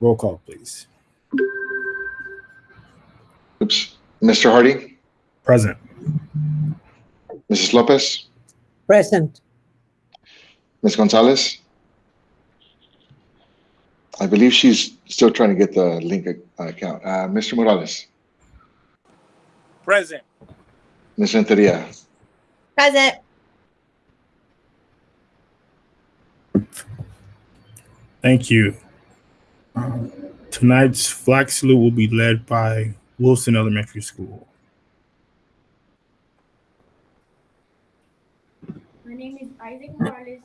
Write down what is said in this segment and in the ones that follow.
Roll call, please. Oops. Mr. Hardy, Present. Mrs. Lopez, Present. Ms. Gonzalez. I believe she's still trying to get the link uh, account. Uh, Mr. Morales, Present. Ms. Renteria, Present. Thank you. Tonight's flag salute will be led by Wilson Elementary School. My name is Isaac Morales.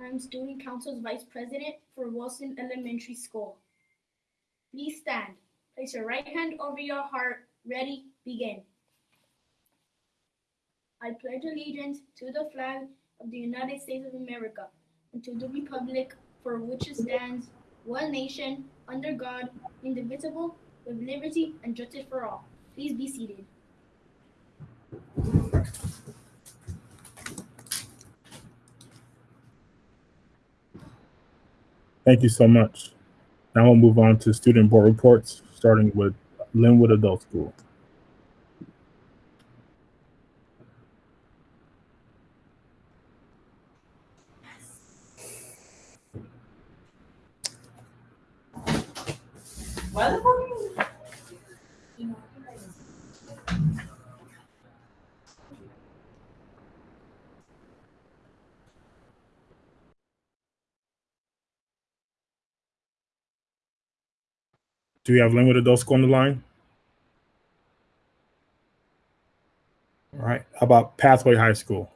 I'm Student Council's Vice President for Wilson Elementary School. Please stand. Place your right hand over your heart. Ready, begin. I pledge allegiance to the flag of the United States of America and to the republic for which it stands, one nation, under God, indivisible, with liberty and justice for all. Please be seated. Thank you so much. Now we'll move on to student board reports, starting with Lynwood Adult School. Do we have Lynwood Adult School on the line? All right. How about Pathway High School?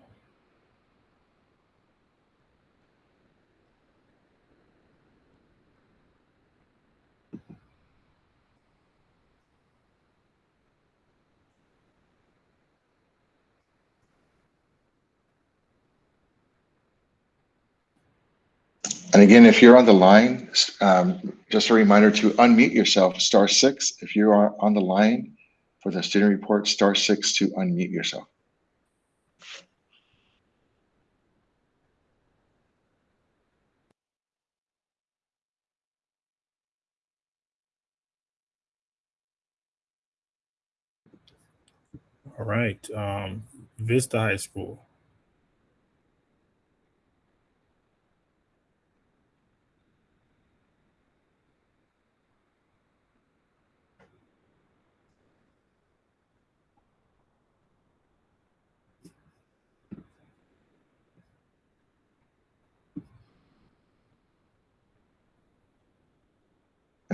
And again, if you're on the line, um, just a reminder to unmute yourself, star six. If you are on the line for the student report, star six to unmute yourself. All right. Um, Vista High School.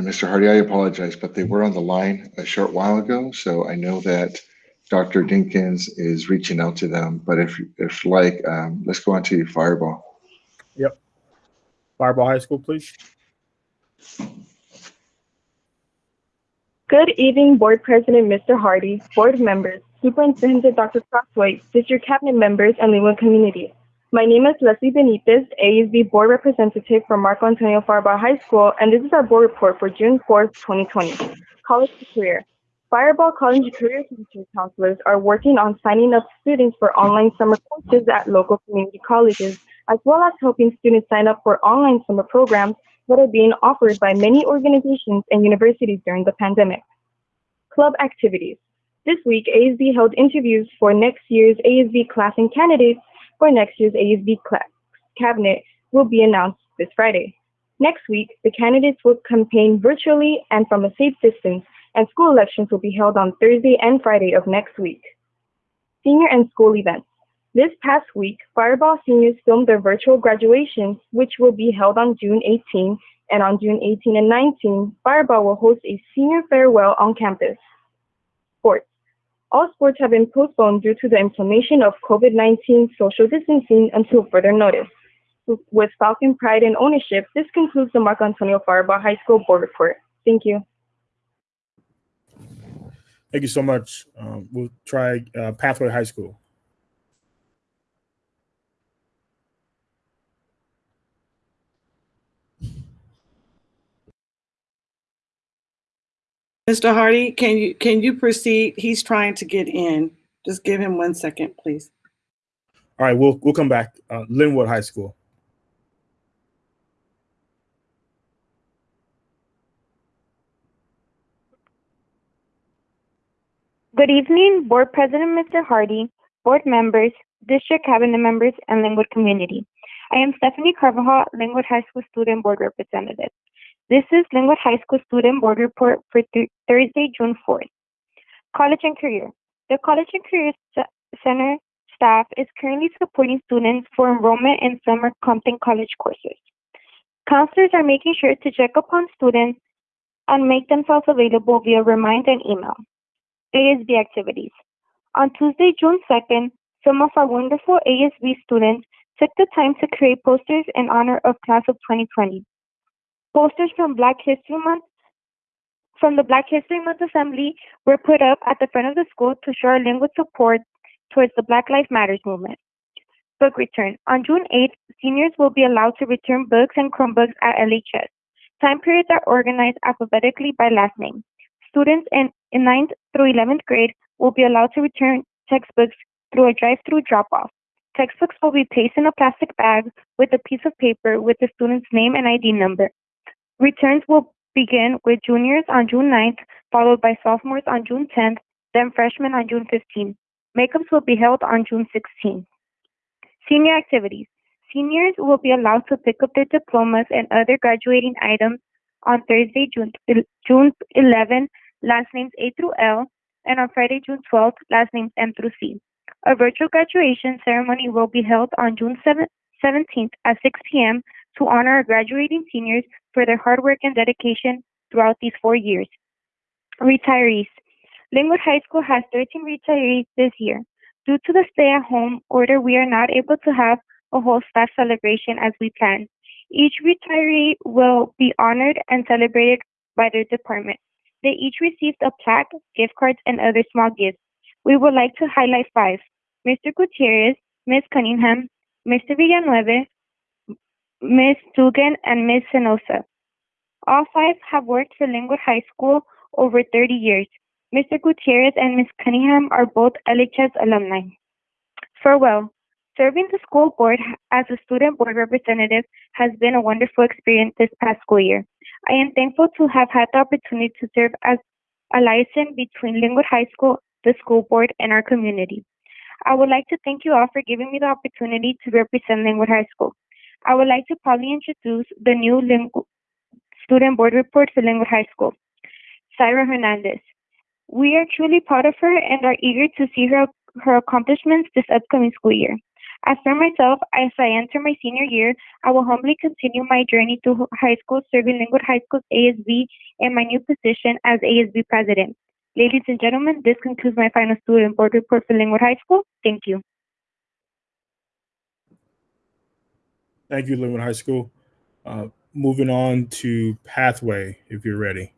And Mr. Hardy, I apologize, but they were on the line a short while ago, so I know that Dr. Dinkins is reaching out to them. But if, if like, um, let's go on to Firebaugh. Yep. Firebaugh High School, please. Good evening, Board President Mr. Hardy, Board members, Superintendent Dr. Crosthwaite, District Cabinet members, and Lynwood community. My name is Leslie Benitez, ASB Board Representative for Marco Antonio Firebaugh High School, and this is our board report for June 4th, 2020. College to Career. Firebaugh College Career Teacher Counselors are working on signing up students for online summer courses at local community colleges, as well as helping students sign up for online summer programs that are being offered by many organizations and universities during the pandemic. Club activities. This week, ASB held interviews for next year's ASB class and candidates for next year's ASB class. Cabinet will be announced this Friday. Next week, the candidates will campaign virtually and from a safe distance, and school elections will be held on Thursday and Friday of next week. Senior and school events. This past week, Firebaugh seniors filmed their virtual graduations, which will be held on June 18, and on June 18 and 19, Firebaugh will host a senior farewell on campus. All sports have been postponed due to the implementation of COVID-19 social distancing until further notice. With Falcon pride and ownership, this concludes the Marco Antonio Firebaugh High School board report. Thank you. Thank you so much. Um, we'll try uh, Pathway High School. Mr. Hardy, can you can you proceed? He's trying to get in. Just give him one second, please. All right, we'll we'll come back. Uh, Lynwood High School. Good evening, Board President Mr. Hardy, board members, district cabinet members, and Lynwood community. I am Stephanie Carvajal, Lynwood High School student board representative. This is Lynwood High School Student Board Report for Thu- Thursday, June 4th. College and Career. The College and Career Center staff is currently supporting students for enrollment in summer Compton College courses. Counselors are making sure to check upon students and make themselves available via remind and email. ASB activities. On Tuesday, June 2nd, some of our wonderful ASB students took the time to create posters in honor of class of 2020. Posters from Black History Month from the Black History Month Assembly were put up at the front of the school to show our Lynwood support towards the Black Lives Matters movement. Book return. On June 8th, seniors will be allowed to return books and Chromebooks at LHS. Time periods are organized alphabetically by last name. Students in, in 9th through 11th grade will be allowed to return textbooks through a drive-through drop-off. Textbooks will be placed in a plastic bag with a piece of paper with the student's name and ID number. Returns will begin with juniors on June 9th, followed by sophomores on June 10th, then freshmen on June 15th. Makeups will be held on June 16th. Senior activities. Seniors will be allowed to pick up their diplomas and other graduating items on Thursday, June, June 11, last names A through L, and on Friday, June 12th, last names M through C. A virtual graduation ceremony will be held on June 7, 17th at 6 p.m. to honor our graduating seniors for their hard work and dedication throughout these four years. Retirees. Lynwood High School has 13 retirees this year. Due to the stay at home order, we are not able to have a whole staff celebration as we planned. Each retiree will be honored and celebrated by their department. They each received a plaque, gift cards, and other small gifts. We would like to highlight five Mr. Gutierrez, Ms. Cunningham, Mr. Villanueva, Ms. Dugan, and Ms. Senosa. All five have worked for Lynwood High School over 30 years. Mr. Gutierrez and Ms. Cunningham are both LHS alumni. Farewell. Serving the school board as a student board representative has been a wonderful experience this past school year. I am thankful to have had the opportunity to serve as a liaison between Lynwood High School, the school board, and our community. I would like to thank you all for giving me the opportunity to represent Lynwood High School. I would like to proudly introduce the new Lynwood student board report for Lynwood High School. Syra Hernandez. We are truly proud of her and are eager to see her, her accomplishments this upcoming school year. As for myself, as I enter my senior year, I will humbly continue my journey to high school, serving Lynwood High School's ASB in my new position as ASB president. Ladies and gentlemen, this concludes my final student board report for Lynwood High School. Thank you. Thank you, Lynwood High School. Uh, moving on to Pathway, if you're ready.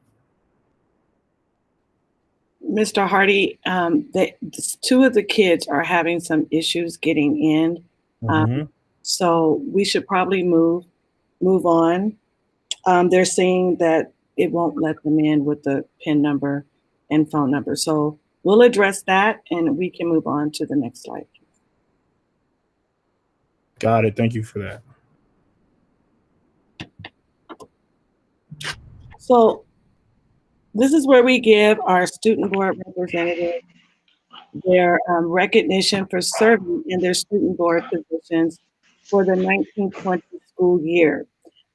Mr. Hardy, um, they, two of the kids are having some issues getting in. Um, Mhm. So we should probably move, move on. Um, they're saying that it won't let them in with the PIN number and phone number. So we'll address that and we can move on to the next slide. Got it. Thank you for that. So this is where we give our student board representative their um, recognition for serving in their student board positions for the 1920 school year.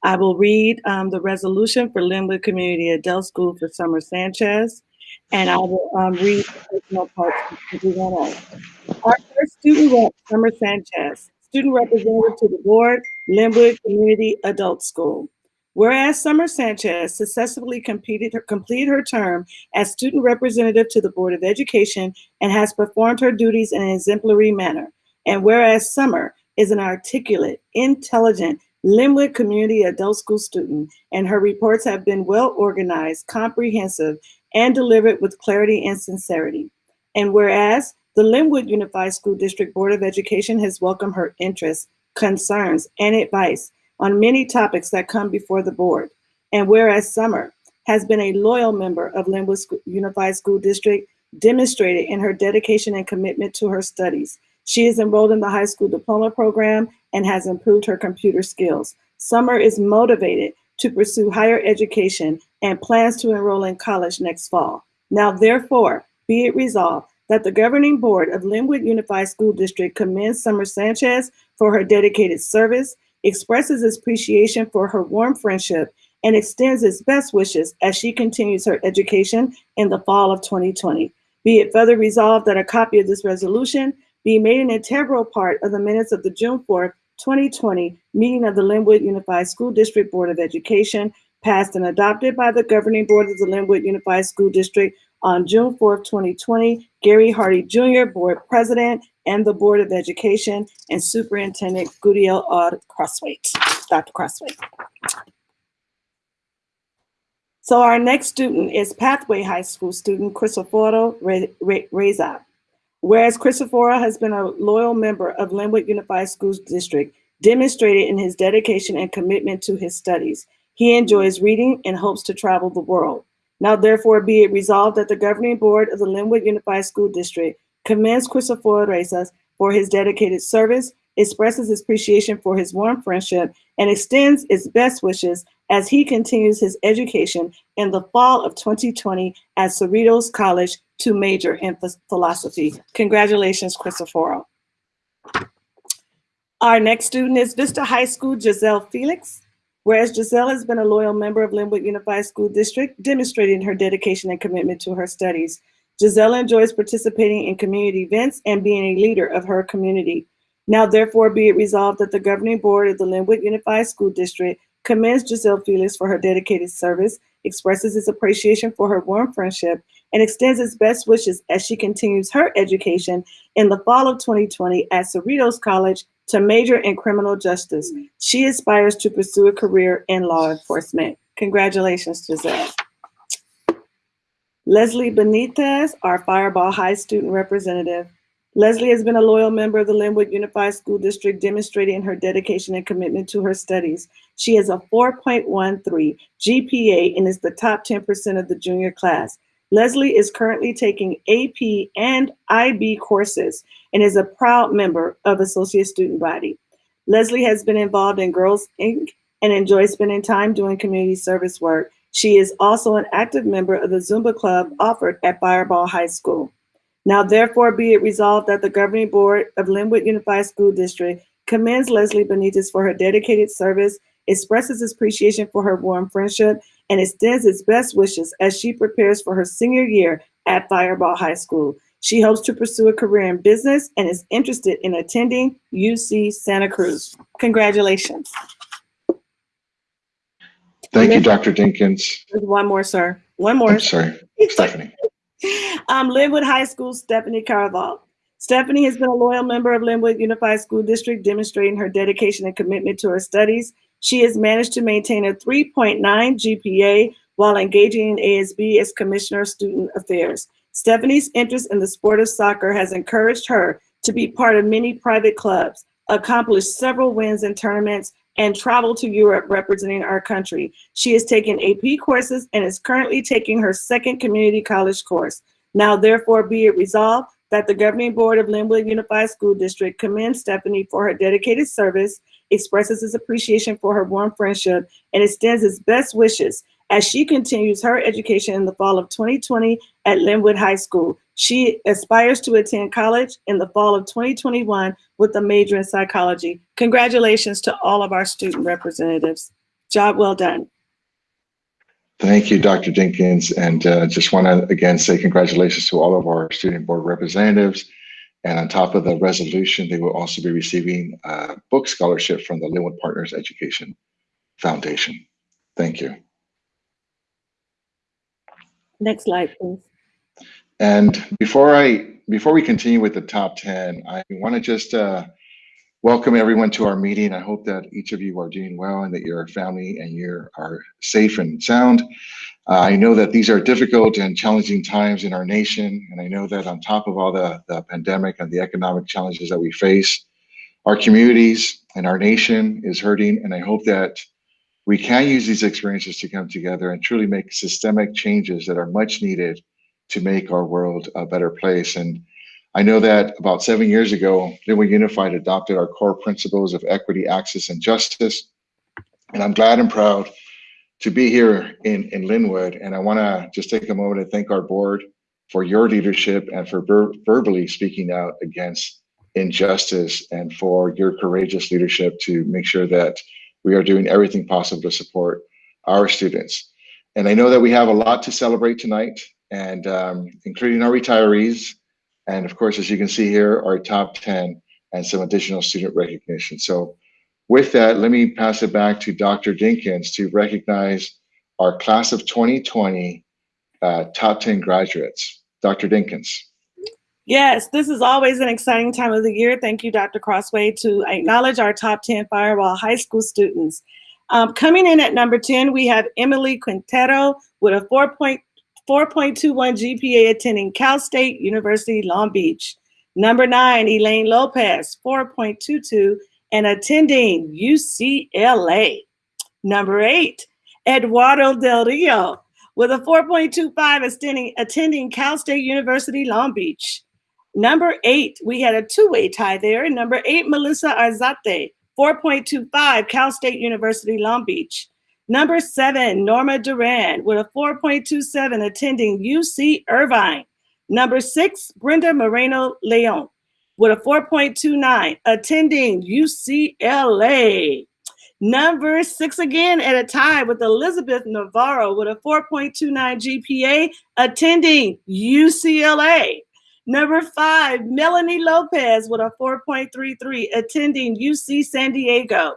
I will read um, the resolution for Lynwood Community Adult School for Summer Sanchez, and I will um, read the personal parts else. Our first student rep, Summer Sanchez, student representative to the board, Lynwood Community Adult School. Whereas Summer Sanchez successfully completed her, completed her term as student representative to the Board of Education and has performed her duties in an exemplary manner. And whereas Summer is an articulate, intelligent, Lynwood Community Adult School student, and her reports have been well organized, comprehensive, and delivered with clarity and sincerity. And whereas the Lynwood Unified School District Board of Education has welcomed her interests, concerns, and advice on many topics that come before the board. And whereas Summer has been a loyal member of Lynwood Unified School District, demonstrated in her dedication and commitment to her studies. She is enrolled in the high school diploma program and has improved her computer skills. Summer is motivated to pursue higher education and plans to enroll in college next fall. Now, therefore, be it resolved that the governing board of Lynwood Unified School District commends Summer Sanchez for her dedicated service, expresses its appreciation for her warm friendship, and extends its best wishes as she continues her education in the fall of 2020. Be it further resolved that a copy of this resolution be made an integral part of the minutes of the June 4th, 2020 meeting of the Lynwood Unified School District Board of Education, passed and adopted by the governing board of the Lynwood Unified School District on June 4th, 2020. Gary Hardy Jr., Board President, and the Board of Education, and Superintendent Gudiel Aud Crosthwaite, Dr. Crosthwaite. So our next student is Pathway High School student Re- Reza. Whereas Christopher has been a loyal member of Lynwood Unified Schools District, demonstrated in his dedication and commitment to his studies. He enjoys reading and hopes to travel the world. Now therefore be it resolved that the governing board of the Lynwood Unified School District commends Christopher Reyes for his dedicated service, expresses appreciation for his warm friendship, and extends its best wishes as he continues his education in the fall of 2020 at Cerritos College to major in philosophy. Congratulations, Christopher. Our next student is Vista High School Giselle Felix. Whereas Giselle has been a loyal member of Lynwood Unified School District, demonstrating her dedication and commitment to her studies. Giselle enjoys participating in community events and being a leader of her community. Now therefore be it resolved that the governing board of the Lynwood Unified School District commends Giselle Felix for her dedicated service, expresses its appreciation for her warm friendship, and extends its best wishes as she continues her education in the fall of 2020 at Cerritos College to major in criminal justice. She aspires to pursue a career in law enforcement. Congratulations, Giselle. Leslie Benitez, our Firebaugh High student representative. Leslie has been a loyal member of the Lynwood Unified School District, demonstrating her dedication and commitment to her studies. She has a 4.13 GPA and is the top 10% of the junior class. Leslie is currently taking AP and IB courses and is a proud member of Associate Student Body. Leslie has been involved in Girls Inc. and enjoys spending time doing community service work. She is also an active member of the Zumba Club offered at Firebaugh High School. Now therefore be it resolved that the governing board of Lynwood Unified School District commends Leslie Benitez for her dedicated service, expresses its appreciation for her warm friendship, and extends its best wishes as she prepares for her senior year at Firebaugh High School. She hopes to pursue a career in business and is interested in attending UC Santa Cruz. Congratulations. Thank you, Dr. Dinkins. One more, sir. One more. I'm sorry, Stephanie. um, Lynwood High School, Stephanie Carvajal. Stephanie has been a loyal member of Lynwood Unified School District, demonstrating her dedication and commitment to her studies. She has managed to maintain a 3.9 GPA while engaging in ASB as Commissioner of Student Affairs. Stephanie's interest in the sport of soccer has encouraged her to be part of many private clubs, accomplish several wins in tournaments, and travel to Europe representing our country. She has taken AP courses and is currently taking her second community college course. Now therefore be it resolved that the governing board of Lynwood Unified School District commends Stephanie for her dedicated service, expresses its appreciation for her warm friendship, and extends its best wishes as she continues her education in the fall of 2020 at Lynwood High School. She aspires to attend college in the fall of 2021 with a major in psychology. Congratulations to all of our student representatives. Job well done. Thank you, Dr. Dinkins. And uh, just want to again say congratulations to all of our student board representatives. And on top of the resolution, they will also be receiving a book scholarship from the Lynwood Partners Education Foundation. Thank you. Next slide, please. And before I before we continue with the top 10, I want to just uh, welcome everyone to our meeting. I hope that each of you are doing well and that your family and you are safe and sound. Uh, I know that these are difficult and challenging times in our nation, and I know that on top of all the, the pandemic and the economic challenges that we face, our communities and our nation is hurting, and I hope that we can use these experiences to come together and truly make systemic changes that are much needed to make our world a better place. And I know that about seven years ago, Lynwood Unified adopted our core principles of equity, access, and justice. And I'm glad and proud to be here in, in Lynwood. And I want to just take a moment to thank our board for your leadership and for ver- verbally speaking out against injustice and for your courageous leadership to make sure that we are doing everything possible to support our students. And I know that we have a lot to celebrate tonight, and um, including our retirees, and of course, as you can see here, our top 10 and some additional student recognition. So with that, let me pass it back to Dr. Dinkins to recognize our class of 2020 uh, top 10 graduates. Dr. Dinkins. Yes, this is always an exciting time of the year. Thank you, Dr. Crosthwaite, to acknowledge our top 10 Firebaugh High School students. Um, coming in at number 10, we have Emily Quintero with a 4.4.21 GPA attending Cal State University Long Beach. Number nine, Elaine Lopez, 4.22 and attending UCLA. Number eight, Eduardo Del Rio with a 4.25 attending, attending Cal State University Long Beach. Number eight, we had a two-way tie there. Number eight, Melissa Arzate, 4.25, Cal State University Long Beach. Number seven, Norma Duran with a 4.27 attending UC Irvine. Number six, Brenda Moreno Leon with a 4.29 attending UCLA. Number six again at a tie with Elizabeth Navarro with a 4.29 GPA attending UCLA. Number five, Melanie Lopez with a 4.33 attending UC San Diego.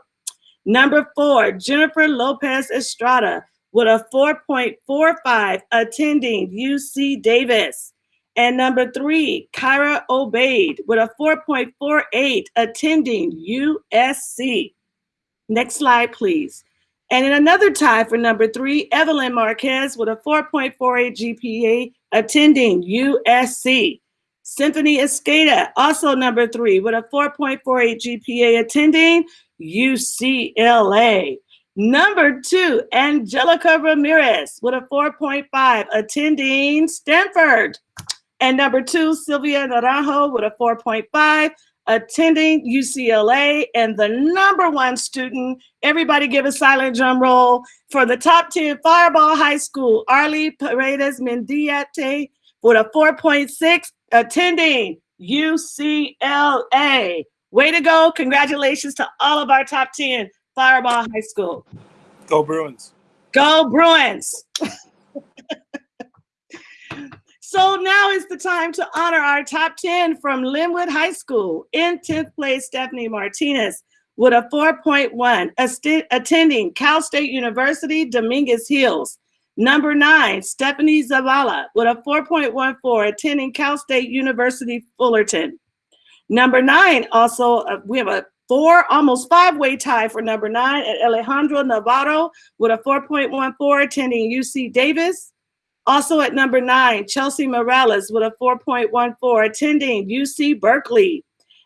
Number four, Jennifer Lopez Estrada with a 4.45 attending UC Davis. And number three, Kyra Obaid with a 4.48 attending USC. Next slide, please. And in another tie for number three, Evelyn Marquez with a 4.48 GPA attending USC. Symphony Escada, also number three, with a 4.48 GPA attending UCLA. Number two, Angelica Ramirez with a 4.5 attending Stanford. And number two, Sylvia Naranjo with a 4.5 attending UCLA. And the number one student, everybody give a silent drum roll, for the top 10 Firebaugh High School, Arlie Paredes Mendiate with a 4.6 attending UCLA. Way to go. Congratulations to all of our top 10 Firebaugh High School. Go Bruins. Go Bruins. so now is the time to honor our top 10 from Lynwood High School. In 10th place, Stephanie Martinez with a 4.1, attending Cal State University, Dominguez Hills. Number nine, Stephanie Zavala with a 4.14, attending Cal State University, Fullerton. Number nine, also, uh, we have a four, almost five-way tie for number nine at Alejandro Navarro with a 4.14, attending UC Davis. Also at number nine, Chelsea Morales with a 4.14, attending UC Berkeley.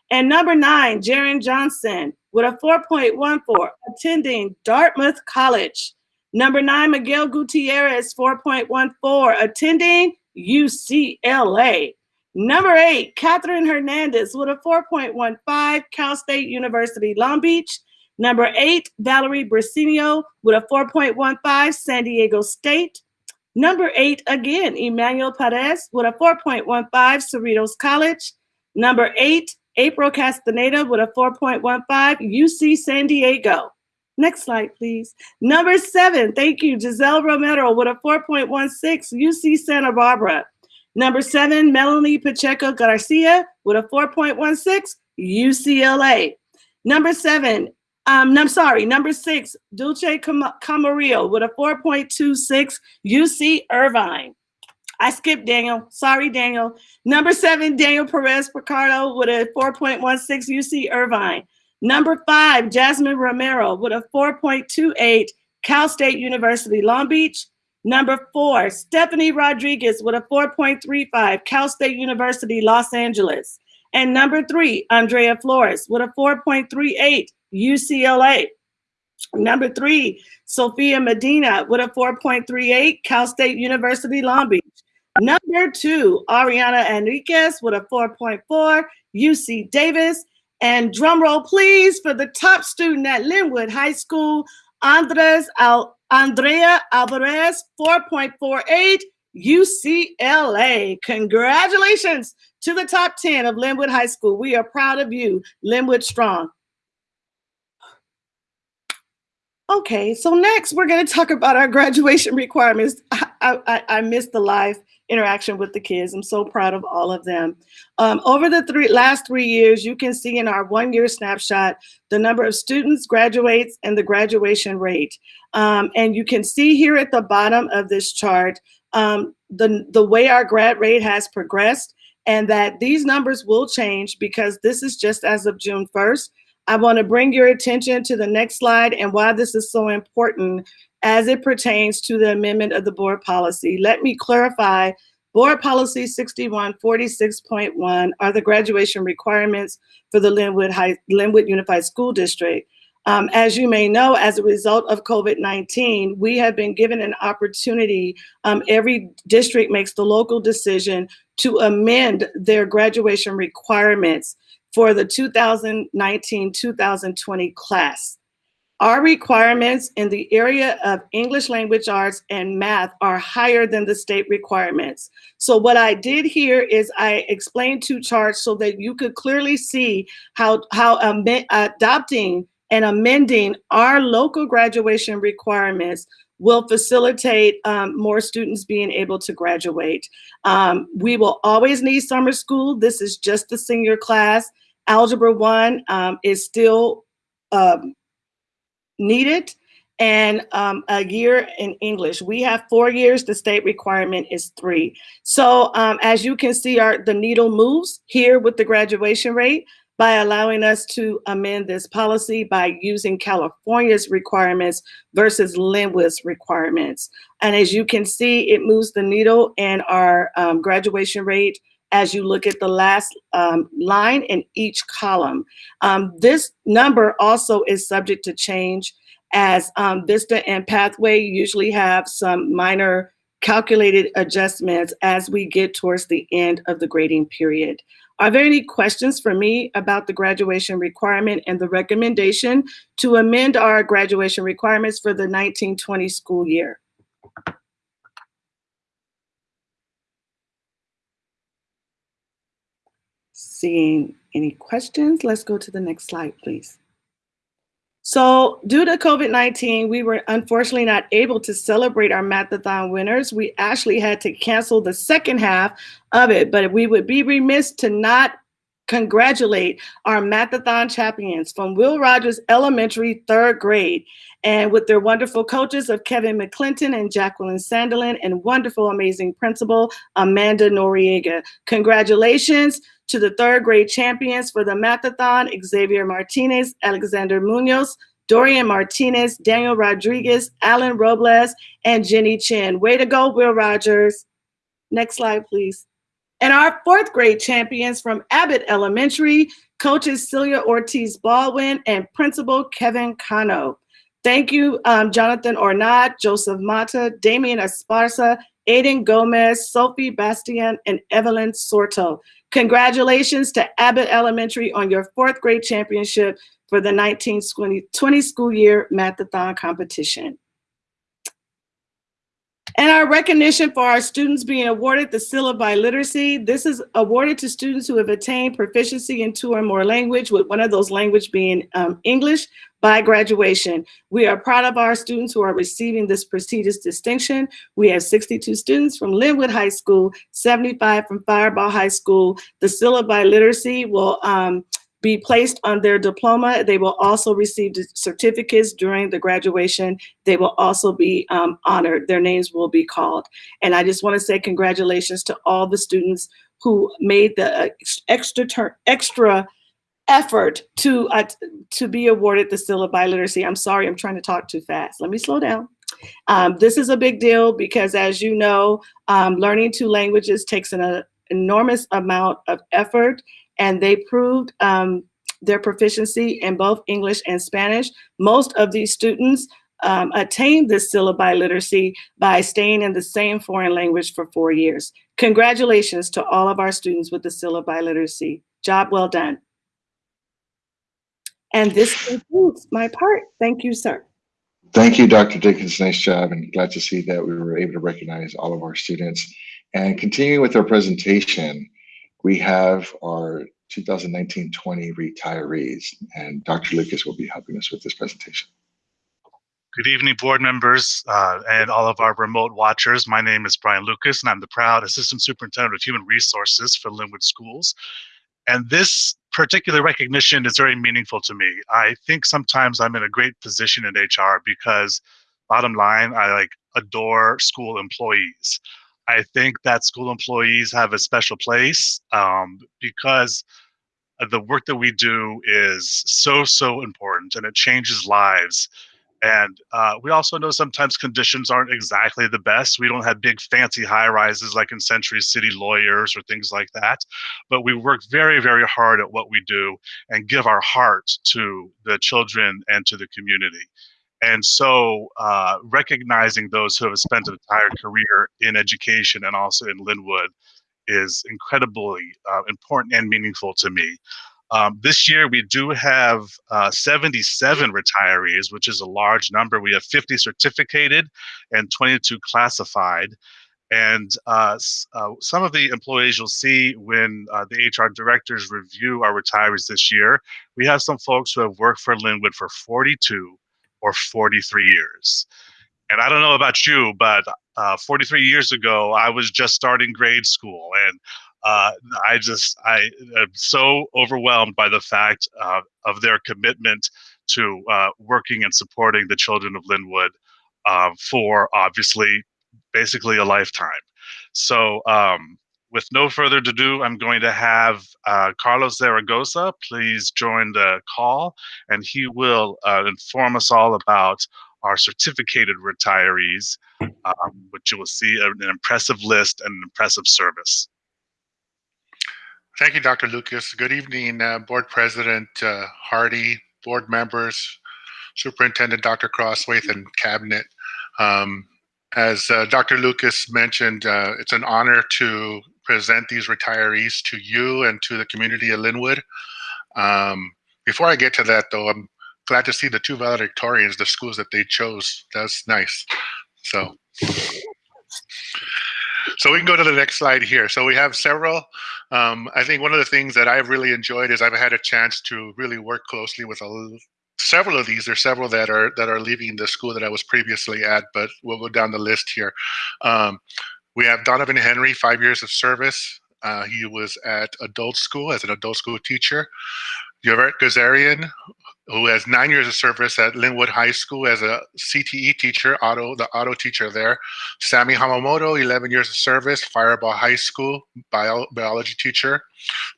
And number nine, Jaron Johnson with a 4.14, attending Dartmouth College. Number nine, Miguel Gutierrez, 4.14, attending UCLA. Number eight, Catherine Hernandez with a 4.15, Cal State University, Long Beach. Number eight, Valerie Brasinio with a 4.15, San Diego State. Number eight, again, Emmanuel Perez with a 4.15, Cerritos College. Number eight, April Castaneda with a 4.15, UC San Diego. Next slide, please. Number seven, thank you, Giselle Romero with a 4.16, UC Santa Barbara. Number seven, Melanie Pacheco Garcia with a 4.16, UCLA. Number seven, um, I'm sorry, number six, Dulce Cam- Camarillo with a 4.26, UC Irvine. I skipped Daniel. Sorry, Daniel. Number seven, Daniel Perez Picardo with a 4.16, UC Irvine. Number five, Jasmine Romero with a 4.28, Cal State University, Long Beach. Number four, Stephanie Rodriguez with a 4.35, Cal State University, Los Angeles. And number three, Andrea Flores with a 4.38, UCLA. Number three, Sophia Medina with a 4.38, Cal State University, Long Beach. Number two, Ariana Enriquez with a 4.4, UC Davis. And drum roll, please, for the top student at Lynwood High School, Andres Al- Andrea Alvarez, 4.48, UCLA. Congratulations to the top 10 of Lynwood High School. We are proud of you, Lynwood Strong. Okay, so next we're going to talk about our graduation requirements. I, I, I missed the live interaction with the kids. I'm so proud of all of them. Um, over the three, last three years, you can see in our one year snapshot the number of students, graduates, and the graduation rate. Um, and you can see here at the bottom of this chart um, the, the way our grad rate has progressed and that these numbers will change because this is just as of June 1st. I want to bring your attention to the next slide and why this is so important as it pertains to the amendment of the board policy. Let me clarify, board policy 6146.1 are the graduation requirements for the Lynwood, High, Lynwood Unified School District. Um, as you may know, as a result of COVID-19, we have been given an opportunity. Um, every district makes the local decision to amend their graduation requirements for the 2019-2020 class. Our requirements in the area of English language arts and math are higher than the state requirements. So what I did here is I explained two charts so that you could clearly see how, how adopting and amending our local graduation requirements will facilitate um, more students being able to graduate. Um, we will always need summer school. This is just the senior class. Algebra one um, is still um, needed and um, a year in English. We have four years, the state requirement is three. So um, as you can see, our the needle moves here with the graduation rate by allowing us to amend this policy by using California's requirements versus Lynwood's requirements. And as you can see, it moves the needle in our um, graduation rate as you look at the last um, line in each column. Um, this number also is subject to change as um, Vista and Pathway usually have some minor calculated adjustments as we get towards the end of the grading period. Are there any questions for me about the graduation requirement and the recommendation to amend our graduation requirements for the 1920 school year? Seeing any questions, let's go to the next slide, please. So due to COVID-19, we were unfortunately not able to celebrate our Mathathon winners. We actually had to cancel the second half of it, but we would be remiss to not congratulate our Mathathon champions from Will Rogers Elementary third grade and with their wonderful coaches of Kevin McClinton and Jacqueline Sandelin and wonderful, amazing principal, Amanda Noriega. Congratulations to the third grade champions for the Mathathon, Xavier Martinez, Alexander Munoz, Dorian Martinez, Daniel Rodriguez, Alan Robles, and Jenny Chin. Way to go, Will Rogers. Next slide, please. And our fourth grade champions from Abbott Elementary, coaches Celia Ortiz Baldwin and principal Kevin Cano. Thank you, um, Jonathan Ornat, Joseph Mata, Damian Esparza, Aiden Gomez, Sophie Bastian, and Evelyn Sorto. Congratulations to Abbott Elementary on your fourth grade championship for the 1920 school year Mathathon competition. And our recognition for our students being awarded the Seal of Biliteracy. This is awarded to students who have attained proficiency in two or more language, with one of those language being um, English by graduation. We are proud of our students who are receiving this prestigious distinction. We have 62 students from Lynwood High School, 75 from Firebaugh High School. The Seal of Biliteracy will um, be placed on their diploma. They will also receive certificates during the graduation. They will also be um, honored. Their names will be called. And I just want to say congratulations to all the students who made the uh, extra extra effort to uh, to be awarded the Seal of Biliteracy. I'm sorry, I'm trying to talk too fast. Let me slow down. Um, this is a big deal because as you know, um, learning two languages takes an uh, enormous amount of effort and they proved um, their proficiency in both English and Spanish. Most of these students um, attained this seal literacy by staying in the same foreign language for four years. Congratulations to all of our students with the seal literacy. Job well done. And this concludes my part. Thank you, sir. Thank you, Dr. Dinkins. Nice job, and glad to see that we were able to recognize all of our students. And continuing with our presentation, we have our 2019-20 retirees, and Dr. Lucas will be helping us with this presentation. Good evening, board members uh, and all of our remote watchers. My name is Brian Lucas, and I'm the proud Assistant Superintendent of Human Resources for Lynwood Schools. And this particular recognition is very meaningful to me. I think sometimes I'm in a great position in HR because, bottom line, I like adore school employees. I think that school employees have a special place um, because the work that we do is so, so important and it changes lives. And uh, we also know sometimes conditions aren't exactly the best. We don't have big fancy high rises like in Century City lawyers or things like that. But we work very, very hard at what we do and give our heart to the children and to the community. And so uh, recognizing those who have spent an entire career in education and also in Lynwood is incredibly uh, important and meaningful to me. Um, this year, we do have uh, 77 retirees, which is a large number. We have 50 certificated and 22 classified. And uh, uh, some of the employees you'll see when uh, the HR directors review our retirees this year, we have some folks who have worked for Lynwood for 42 or 43 years. And I don't know about you, but uh, 43 years ago, I was just starting grade school. And uh, I just I am so overwhelmed by the fact uh, of their commitment to uh, working and supporting the children of Lynwood uh, for obviously basically a lifetime. So um, with no further ado, I'm going to have uh, Carlos Zaragoza please join the call, and he will uh, inform us all about our certificated retirees, um, which you will see an impressive list and an impressive service. Thank you, Dr. Lucas. Good evening, uh, Board President uh, Hardy, board members, Superintendent Dr. Crosthwaite, and Cabinet. Um, as uh, Dr. Lucas mentioned, uh, it's an honor to present these retirees to you and to the community of Lynwood. Um, before I get to that, though, I'm glad to see the two valedictorians, the schools that they chose. That's nice. So. So we can go to the next slide here. So we have several. Um, I think one of the things that I've really enjoyed is I've had a chance to really work closely with a, several of these. There's several that are that are leaving the school that I was previously at, but we'll go down the list here. Um, we have Donovan Henry, five years of service. Uh, he was at adult school as an adult school teacher. Yvette Gazarian, who has nine years of service at Lynwood High School as a CTE teacher, auto the auto teacher there. Sammy Hamamoto, 11 years of service, Firebaugh High School bio, biology teacher.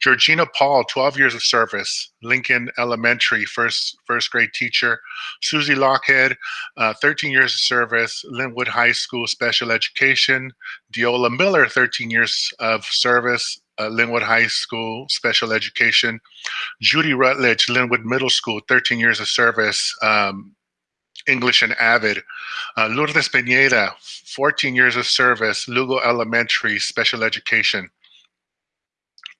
Georgina Paul, 12 years of service, Lincoln Elementary, first first grade teacher. Susie Lockhead, uh, 13 years of service, Lynwood High School special education. Diola Miller, 13 years of service, uh, Lynwood High School special education. Judy Rutledge, Lynwood Middle School, 13 years of service, um, English and Avid. Uh, Lourdes Pineda, 14 years of service, Lugo Elementary, special education.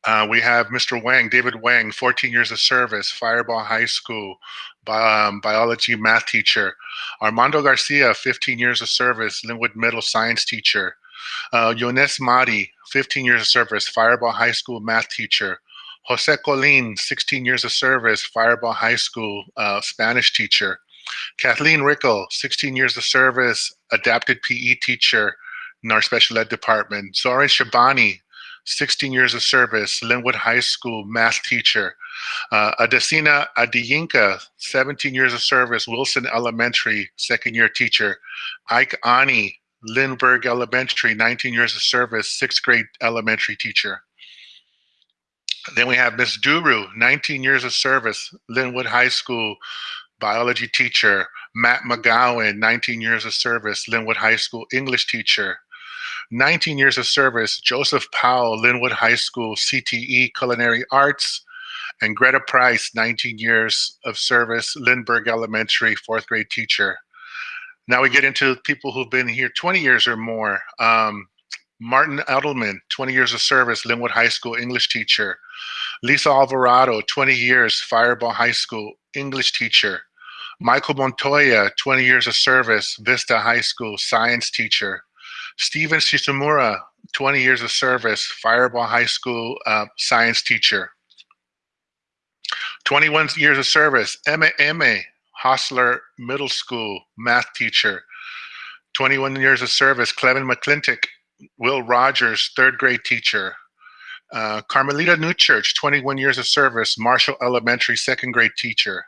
Uh, we have Mr. Wang, David Wang, 14 years of service, Firebaugh High School, bi um, biology math teacher. Armando Garcia, 15 years of service, Lynwood Middle science teacher. Uh, Yones Madi, 15 years of service, Firebaugh High School math teacher. Jose Colin, 16 years of service, Firebaugh High School uh, Spanish teacher. Kathleen Rickle, 16 years of service, adapted PE teacher in our special ed department. Zoran Shabani, 16 years of service, Lynwood High School math teacher. Uh, Adesina Adiyinka, 17 years of service, Wilson Elementary, second year teacher. Ike Ani, Lindbergh Elementary, 19 years of service, sixth grade elementary teacher. Then we have Miss Duru, 19 years of service, Lynwood High School biology teacher. Matt McGowan, 19 years of service, Lynwood High School English teacher. 19 years of service, Joseph Powell, Lynwood High School CTE Culinary Arts. And Greta Price, 19 years of service, Lindbergh Elementary fourth grade teacher. Now we get into people who've been here 20 years or more. Um, Martin Edelman, 20 years of service, Lynwood High School English teacher. Lisa Alvarado, 20 years, Firebaugh High School English teacher. Michael Montoya, 20 years of service, Vista High School, science teacher. Steven Shizumura, 20 years of service, Firebaugh High School, uh, science teacher. 21 years of service, Emma Eme, Hosler Middle School, math teacher. 21 years of service, Clevin McClintock, Will Rogers, third grade teacher. Uh, Carmelita Newchurch, 21 years of service, Marshall Elementary, second grade teacher.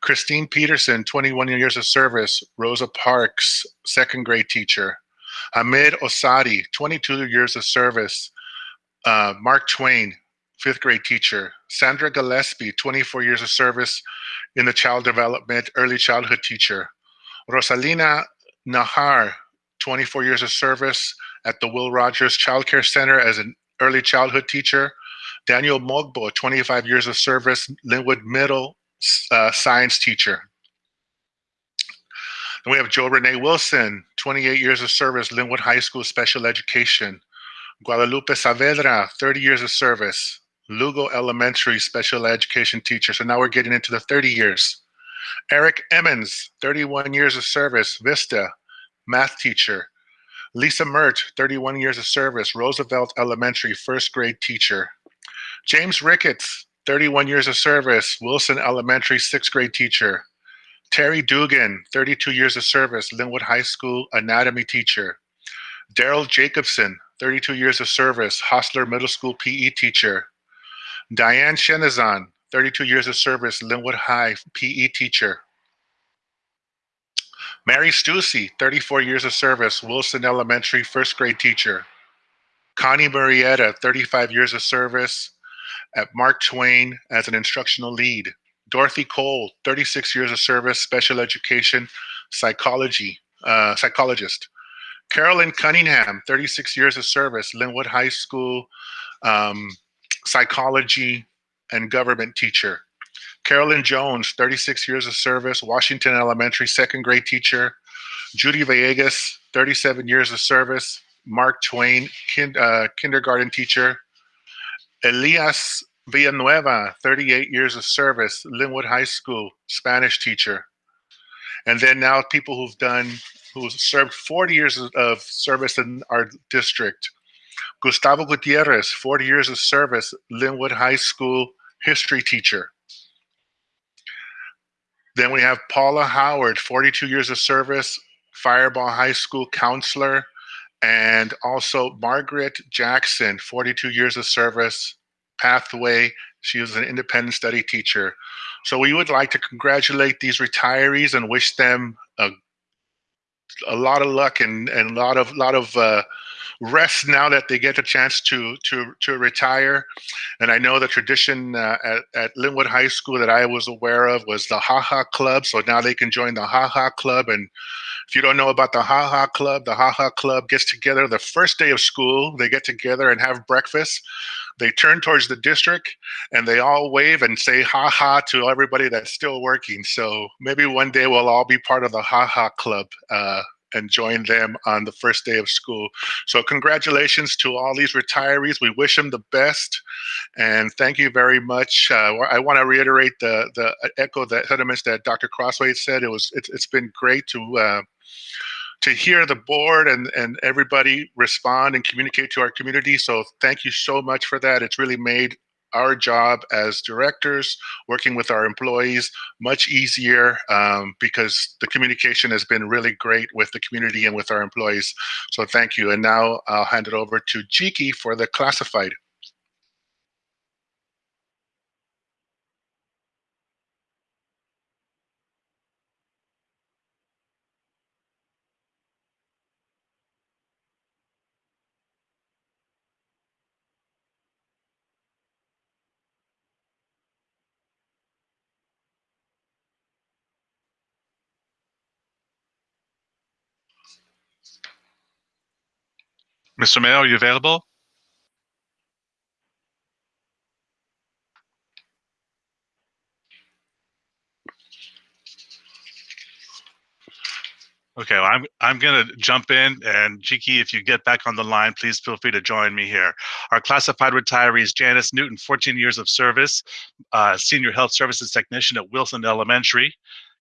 Christine Peterson, 21 years of service, Rosa Parks, second grade teacher. Hamid Osadi, 22 years of service, uh, Mark Twain, fifth grade teacher. Sandra Gillespie, 24 years of service in the child development, early childhood teacher. Rosalina Nahar, 24 years of service at the Will Rogers Child Care Center as an early childhood teacher. Daniel Mogbo, 25 years of service, Lynwood Middle uh, science teacher. Then we have Joe Renee Wilson, 28 years of service, Lynwood High School Special Education. Guadalupe Saavedra, 30 years of service, Lugo Elementary Special Education teacher. So now we're getting into the 30 years. Eric Emmons, 31 years of service, Vista, math teacher. Lisa Mert, 31 years of service, Roosevelt Elementary, first grade teacher. James Ricketts, 31 years of service, Wilson Elementary, sixth grade teacher. Terry Dugan, 32 years of service, Lynwood High School, anatomy teacher. Daryl Jacobson, 32 years of service, Hosler Middle School PE teacher. Diane Shenazan, 32 years of service, Lynwood High PE teacher. Mary Stussy, 34 years of service, Wilson Elementary, first grade teacher. Connie Marietta, 35 years of service at Mark Twain as an instructional lead. Dorothy Cole, 36 years of service, special education, psychology, uh, psychologist. Carolyn Cunningham, 36 years of service, Lynwood High School, um, psychology and government teacher. Carolyn Jones, 36 years of service, Washington Elementary, second grade teacher. Judy Villegas, 37 years of service, Mark Twain, kin, uh, kindergarten teacher. Elias Villanueva, 38 years of service, Lynwood High School, Spanish teacher. And then now people who've done, who've served 40 years of service in our district. Gustavo Gutierrez, 40 years of service, Lynwood High School history teacher. Then we have Paula Howard, 42 years of service, Firebaugh High School counselor, and also Margaret Jackson, 42 years of service, Pathway. She was an independent study teacher. So we would like to congratulate these retirees and wish them a, a lot of luck and, and a lot of lot of uh, rest now that they get a chance to to to retire. And I know the tradition uh, at, at Lynwood High School that I was aware of was the Ha Ha Club. So now they can join the Ha Ha Club. And if you don't know about the Ha Ha Club, the Ha Ha Club gets together the first day of school. They get together and have breakfast. They turn towards the district and they all wave and say ha ha to everybody that's still working. So maybe one day we'll all be part of the Ha Ha Club. Uh, and join them on the first day of school. So congratulations to all these retirees. We wish them the best, and thank you very much. Uh, I want to reiterate the the echo the sentiments that Dr. Crosthwaite said. It was it's, it's been great to. Uh, to hear the board and, and everybody respond and communicate to our community. So thank you so much for that. It's really made our job as directors, working with our employees, much easier um, because the communication has been really great with the community and with our employees. So thank you. And now I'll hand it over to Jiki for the classified. Mr. Mayor, are you available? Okay, well, I'm I'm gonna jump in and Jiki, if you get back on the line, please feel free to join me here. Our classified retirees: Janice Newton, 14 years of service, uh, senior health services technician at Wilson Elementary.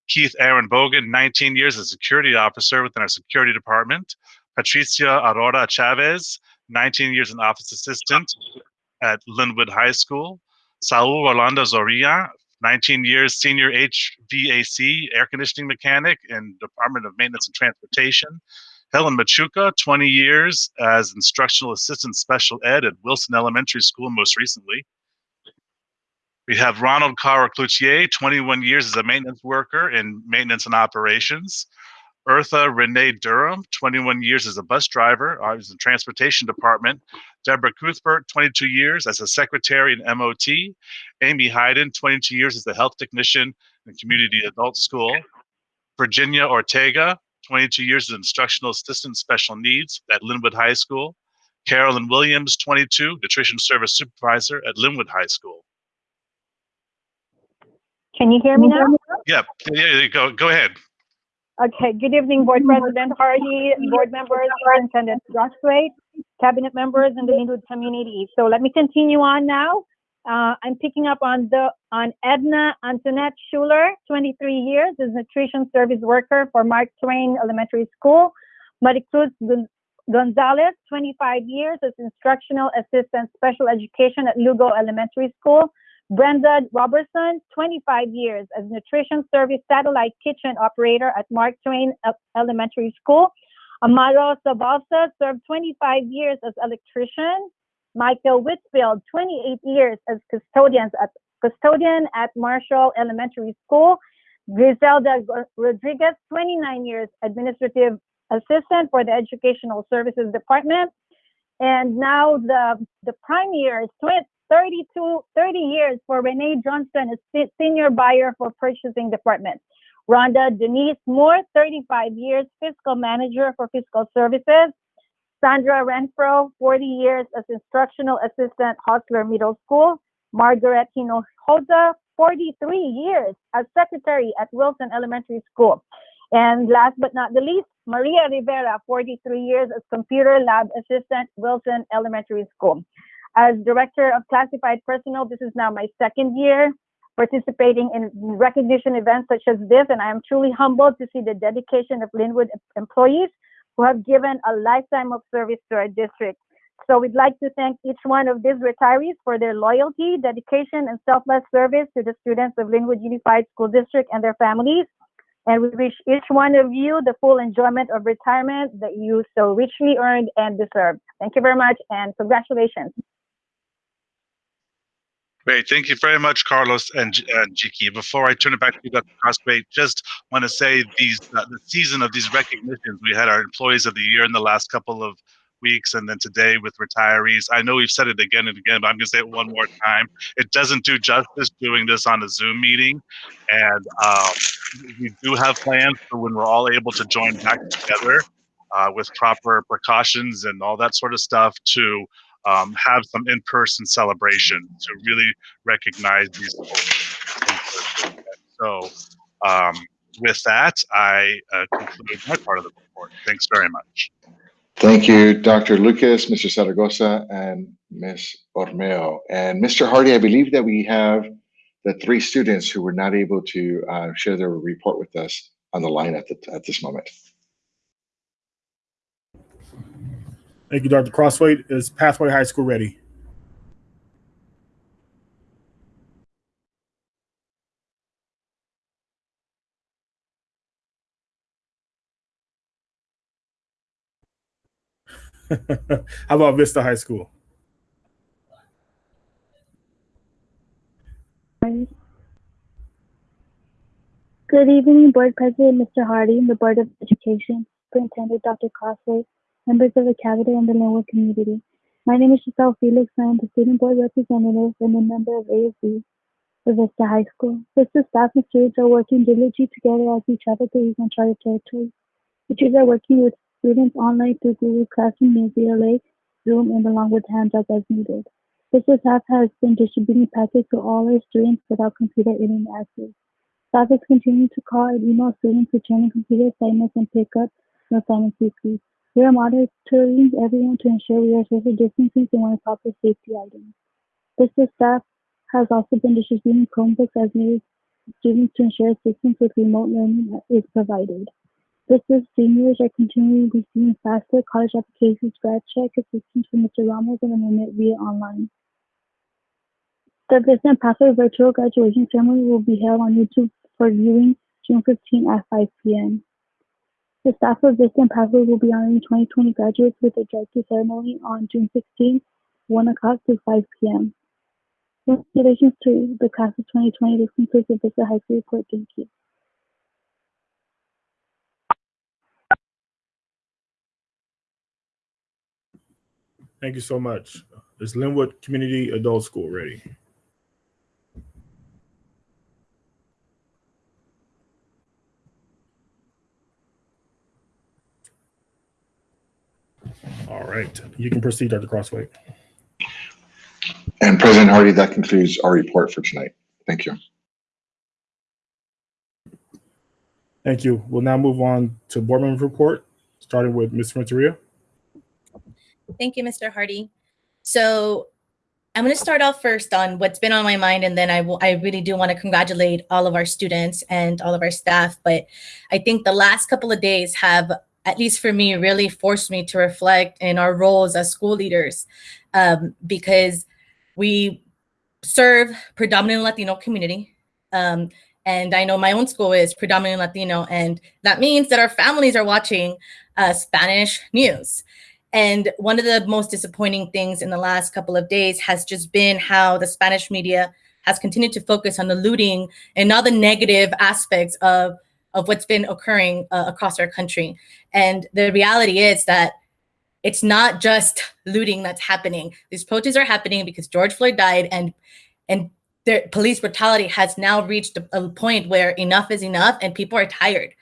Keith Aaron Bogan, 19 years as security officer within our security department. Patricia Aurora Chavez, 19 years an office assistant at Lynwood High School. Saul Orlando Zorilla, 19 years senior HVAC air conditioning mechanic in Department of Maintenance and Transportation. Helen Machuca, 20 years as instructional assistant special ed at Wilson Elementary School most recently. We have Ronald Carr Cloutier, 21 years as a maintenance worker in maintenance and operations. Eartha Renee Durham, 21 years as a bus driver, uh, I was in transportation department. Deborah Cuthbert, 22 years as a secretary in MOT. Amy Hayden, 22 years as a health technician in community adult school. Virginia Ortega, 22 years as instructional assistant special needs at Lynwood High School. Carolyn Williams, 22, nutrition service supervisor at Lynwood High School. Can you hear me now? Yeah, yeah, yeah, go, go ahead. Okay, good evening, Board President Hardy, board members, Superintendent Rothway, cabinet members, and the Lynwood community. So let me continue on now. Uh, I'm picking up on the on Edna Antoinette Schuler, 23 years as nutrition service worker for Mark Twain Elementary School. Maricruz Gonzalez, 25 years as instructional assistant special education at Lugo Elementary School. Brenda Robertson, 25 years as nutrition service satellite kitchen operator at Mark Twain Elementary School. Amaro Sabalsa served 25 years as electrician. Michael Whitfield, 28 years as custodians at custodian at Marshall Elementary School. Griselda Rodriguez, 29 years administrative assistant for the Educational Services Department. And now the the prime year is 20 32, 30 years for Renee Johnston, a senior buyer for purchasing department. Rhonda Denise Moore, 35 years, fiscal manager for fiscal services. Sandra Renfro, 40 years as instructional assistant, Hosler Middle School. Margaret Hinojosa, 43 years as secretary at Wilson Elementary School. And last but not the least, Maria Rivera, 43 years as computer lab assistant, Wilson Elementary School. As director of classified personnel, this is now my second year participating in recognition events such as this, and I am truly humbled to see the dedication of Lynwood employees who have given a lifetime of service to our district. So we'd like to thank each one of these retirees for their loyalty, dedication, and selfless service to the students of Lynwood Unified School District and their families. And we wish each one of you the full enjoyment of retirement that you so richly earned and deserve. Thank you very much and congratulations. Great. Thank you very much, Carlos and, and Jiki. Before I turn it back to you, Dr. Crosthwaite, just want to say these uh, the season of these recognitions. We had our employees of the year in the last couple of weeks, and then today with retirees. I know we've said it again and again, but I'm going to say it one more time. It doesn't do justice doing this on a Zoom meeting, and um, we do have plans for when we're all able to join back together uh, with proper precautions and all that sort of stuff to um, have some in-person celebration to really recognize these folks. So, um, with that, I uh, conclude my part of the report. Thanks very much. Thank you, Dr. Lucas, Mr. Zaragoza, and Ms. Ormeo. And Mr. Hardy, I believe that we have the three students who were not able to uh, share their report with us on the line at, the, at this moment. Thank you, Dr. Crosthwaite. Is Pathway High School ready? How about Vista High School? Good evening, Board President Mr. Hardy, the Board of Education, Superintendent Dr. Crosthwaite, members of the Cabinet and the Lynwood community. My name is Giselle Felix, I am the Student Board Representative and a member of ASB for Vista High School. Vista staff and students are working diligently together as we travel through these uncharted territories. Teachers are working with students online through Google Classroom and VLA, Zoom, and along with handouts as needed. Vista staff has been distributing packets to all our students without computer internet access. Staff is continuing to call and email students returning computer assignments and pick up the assignments weekly. We are monitoring everyone to ensure we are social distancing and wearing proper safety items. Vista staff has also been distributing Chromebooks as needed students to ensure assistance with remote learning is provided. Is seniors are continuing receiving FAFSA college applications, grad check assistance from Mr. Ramos and Amendment via online. The and Pathway virtual graduation ceremony will be held on YouTube for viewing June 15 at 5 p.m. The staff of and Pathway will be honoring 2020 graduates with a director ceremony on June 16, 1 o'clock to 5 p.m. Congratulations to the class of 2020. This concludes the Vista High School report. Thank you. Thank you so much. Is Lynwood Community Adult School ready? All right, you can proceed, Dr. Crosthwaite. And President Hardy, that concludes our report for tonight. Thank you. Thank you. We'll now move on to board member report, starting with Ms. Renteria. Thank you, Mr. Hardy. So I'm going to start off first on what's been on my mind, and then I will. I really do want to congratulate all of our students and all of our staff. But I think the last couple of days have, at least for me, really forced me to reflect in our roles as school leaders, um, because we serve predominantly Latino community. Um, and I know my own school is predominantly Latino, and that means that our families are watching uh, Spanish news. And one of the most disappointing things in the last couple of days has just been how the Spanish media has continued to focus on the looting and all the negative aspects of, of what's been occurring uh, across our country. And the reality is that it's not just looting that's happening. These protests are happening because George Floyd died and and the police brutality has now reached a, a point where enough is enough and people are tired.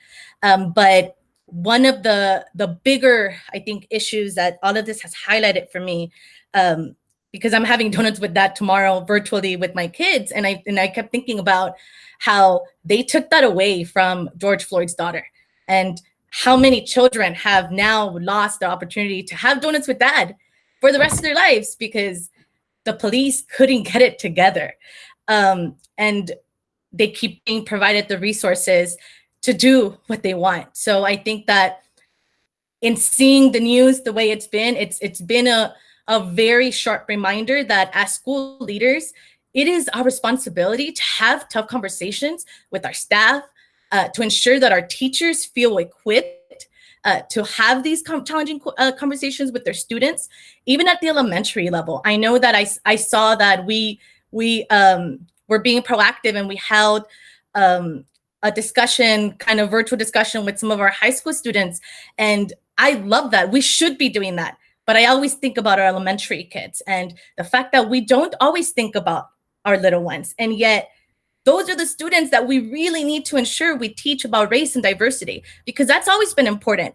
Um, but one of the the bigger i think issues that all of this has highlighted for me um because i'm having donuts with that tomorrow virtually with my kids and i and i kept thinking about how they took that away from george floyd's daughter and how many children have now lost the opportunity to have donuts with dad for the rest of their lives because the police couldn't get it together um and they keep being provided the resources to do what they want. So I think that in seeing the news the way it's been, it's it's been a a very sharp reminder that as school leaders, it is our responsibility to have tough conversations with our staff, uh, to ensure that our teachers feel equipped uh, to have these challenging uh, conversations with their students, even at the elementary level. I know that I, I saw that we we um, were being proactive and we held um, a discussion, kind of virtual discussion with some of our high school students. And I love that. We should be doing that. But I always think about our elementary kids and the fact that we don't always think about our little ones. And yet, those are the students that we really need to ensure we teach about race and diversity because that's always been important.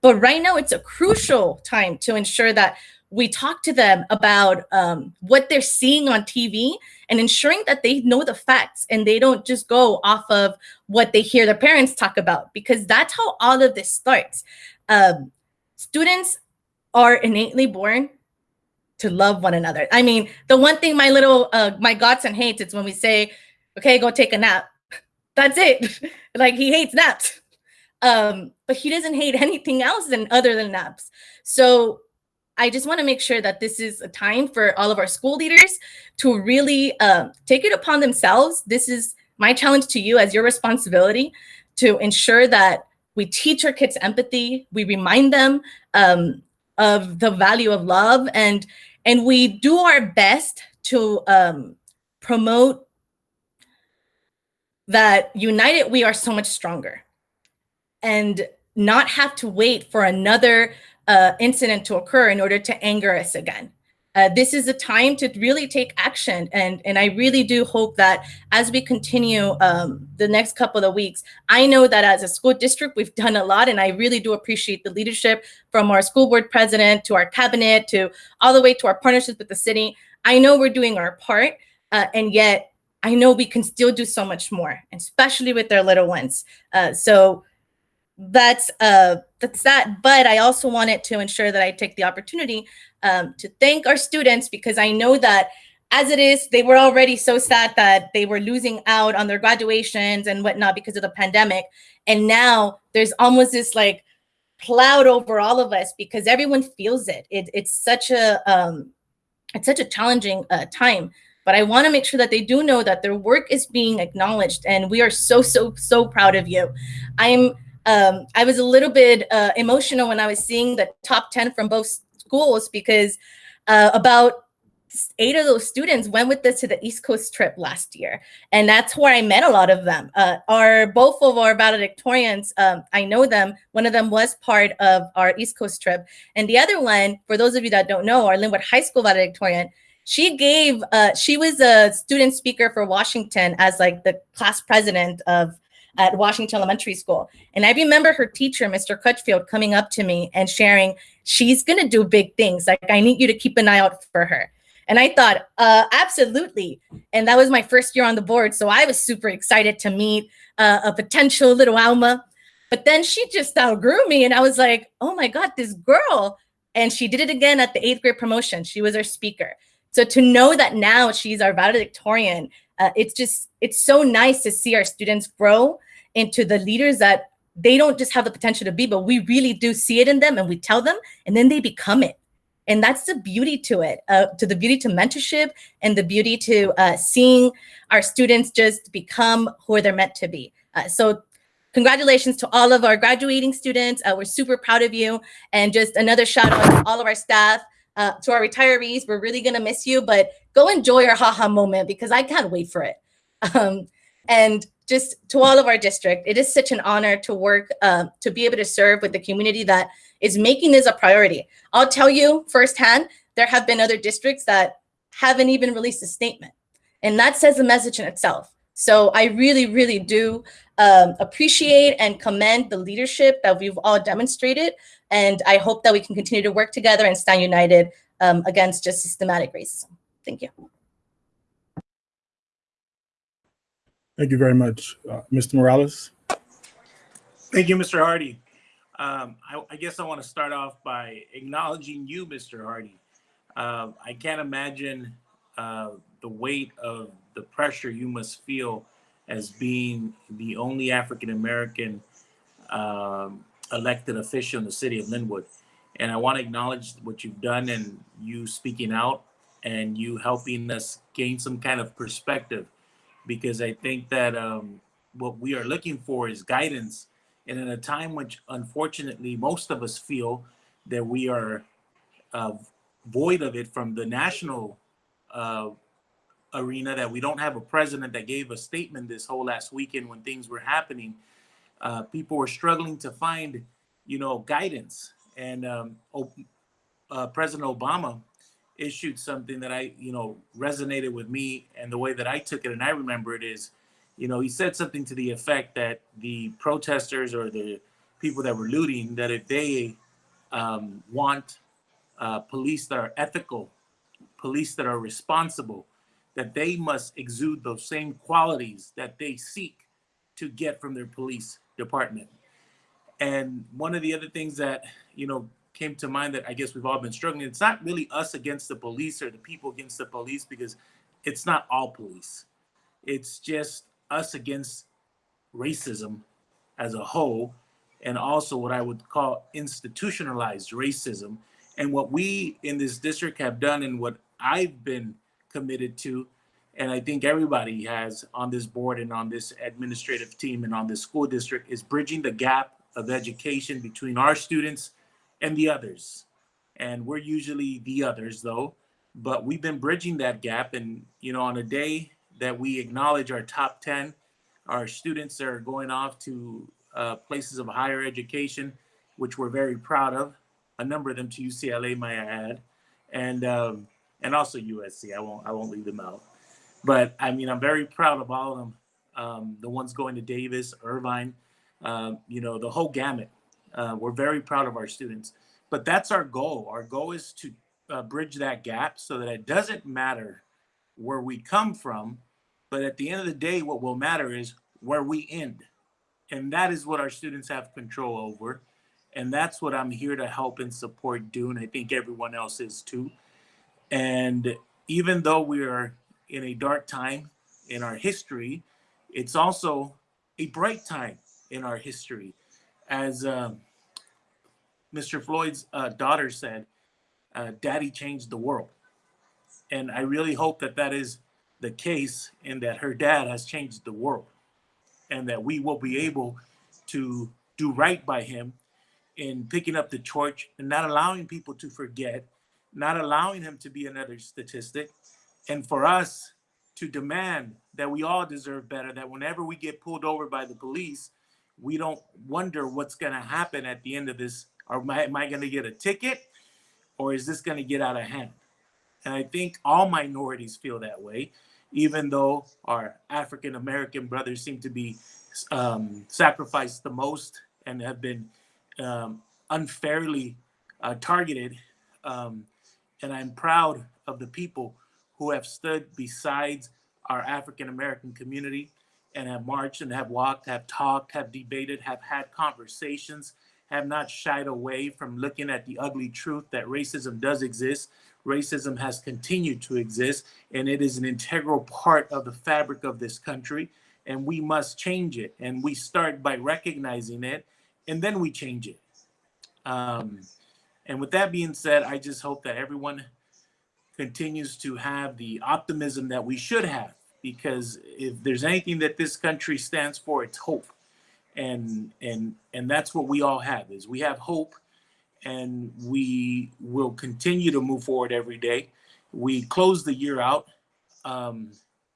But right now, it's a crucial time to ensure that we talk to them about um, what they're seeing on TV and ensuring that they know the facts and they don't just go off of what they hear their parents talk about, because that's how all of this starts. Um, students are innately born to love one another. I mean, the one thing my little, uh, my godson hates is when we say, okay, go take a nap. That's it. like he hates naps. Um, but he doesn't hate anything else than other than naps. So I just want to make sure that this is a time for all of our school leaders to really uh, take it upon themselves. This is my challenge to you as your responsibility to ensure that we teach our kids empathy, we remind them um, of the value of love, and and we do our best to um, promote that united we are so much stronger, and not have to wait for another uh, incident to occur in order to anger us again. Uh, this is a time to really take action. And, and I really do hope that as we continue um, the next couple of weeks, I know that as a school district, we've done a lot. And I really do appreciate the leadership from our school board president to our cabinet to all the way to our partnerships with the city. I know we're doing our part. Uh, and yet I know we can still do so much more, especially with their little ones. Uh, so that's uh that's that but i also wanted to ensure that i take the opportunity um, to thank our students because i know that as it is, they were already so sad that they were losing out on their graduations and whatnot because of the pandemic. And now there's almost this like cloud over all of us because everyone feels it. it it's such a um, it's such a challenging uh, time. But I want to make sure that they do know that their work is being acknowledged, and we are so so so proud of you. I'm um, I was a little bit uh, emotional when I was seeing the top ten from both schools because uh, about eight of those students went with us to the East Coast trip last year. And that's where I met a lot of them. Uh, our both of our valedictorians, um, I know them. One of them was part of our East Coast trip. And the other one, for those of you that don't know, our Lynwood High School valedictorian, she gave, uh, she was a student speaker for Washington as like the class president of at Washington Elementary School. And I remember her teacher, Mr. Crutchfield, coming up to me and sharing, she's going to do big things. Like, I need you to keep an eye out for her. And I thought, uh, absolutely. And that was my first year on the board. So I was super excited to meet uh, a potential little Alma. But then she just outgrew me. And I was like, oh my God, this girl. And she did it again at the eighth grade promotion. She was our speaker. So to know that now she's our valedictorian, uh, it's just, it's so nice to see our students grow into the leaders that they don't just have the potential to be, but we really do see it in them and we tell them and then they become it. And that's the beauty to it uh, to the beauty to mentorship and the beauty to uh, seeing our students just become who they're meant to be. Uh, so congratulations to all of our graduating students. Uh, we're super proud of you. And just another shout out to all of our staff uh, to our retirees we're really gonna miss you but go enjoy your haha moment because i can't wait for it um, and just to all of our district it is such an honor to work uh, to be able to serve with the community that is making this a priority. I'll tell you firsthand, there have been other districts that haven't even released a statement. And that says a message in itself. So I really, really do um, appreciate and commend the leadership that we've all demonstrated. And I hope that we can continue to work together and stand united um, against just systematic racism. Thank you. Thank you very much. Uh, Mr. Morales? Thank you, Mr. Hardy. Um, I, I, guess I want to start off by acknowledging you, Mr. Hardy. Uh, I can't imagine uh, the weight of the pressure you must feel as being the only African American um, elected official in the city of Lynwood. And I want to acknowledge what you've done and you speaking out and you helping us gain some kind of perspective because I think that um, what we are looking for is guidance and in a time which unfortunately most of us feel that we are uh, void of it from the national uh, arena, that we don't have a president that gave a statement this whole last weekend when things were happening. Uh, people were struggling to find, you know, guidance. And um, uh, President Obama issued something that I, you know, resonated with me and the way that I took it and I remember it is, you know, he said something to the effect that the protesters or the people that were looting, that if they um, want uh, police that are ethical, police that are responsible, that they must exude those same qualities that they seek to get from their police department. And one of the other things that, you know, came to mind that I guess we've all been struggling, it's not really us against the police or the people against the police because it's not all police. It's just us against racism as a whole, and also what I would call institutionalized racism. And what we in this district have done and what I've been committed to, and I think everybody has on this board and on this administrative team and on this school district is bridging the gap of education between our students and the others. And we're usually the others though, but we've been bridging that gap. And, you know, on a day that we acknowledge our top 10. Our students are going off to uh, places of higher education, which we're very proud of. A number of them to UCLA, may I add, and um, and also USC. I won't I won't leave them out. But I mean, I'm very proud of all of them. Um, the ones going to Davis, Irvine, uh, you know, the whole gamut. Uh, we're very proud of our students. But that's our goal. Our goal is to uh, bridge that gap so that it doesn't matter where we come from, but at the end of the day, what will matter is where we end. And that is what our students have control over. And that's what I'm here to help and support do. And I think everyone else is too. And even though we are in a dark time in our history, it's also a bright time in our history. As um, Mr. Floyd's uh, daughter said, uh, Daddy changed the world. And I really hope that that is the case and that her dad has changed the world and that we will be able to do right by him in picking up the torch and not allowing people to forget, not allowing him to be another statistic, and for us to demand that we all deserve better, that whenever we get pulled over by the police, we don't wonder what's going to happen at the end of this. Or am I, am I going to get a ticket or is this going to get out of hand? And I think all minorities feel that way, even though our African American brothers seem to be um, sacrificed the most and have been um, unfairly uh, targeted. Um, and I'm proud of the people who have stood besides our African American community and have marched and have walked, have talked, have debated, have had conversations, have not shied away from looking at the ugly truth that racism does exist. Racism has continued to exist, and it is an integral part of the fabric of this country, and we must change it. And we start by recognizing it, and then we change it. Um, and with that being said, I just hope that everyone continues to have the optimism that we should have because if there's anything that this country stands for it's hope. And and and that's what we all have is we have hope and we will continue to move forward every day. We close the year out um,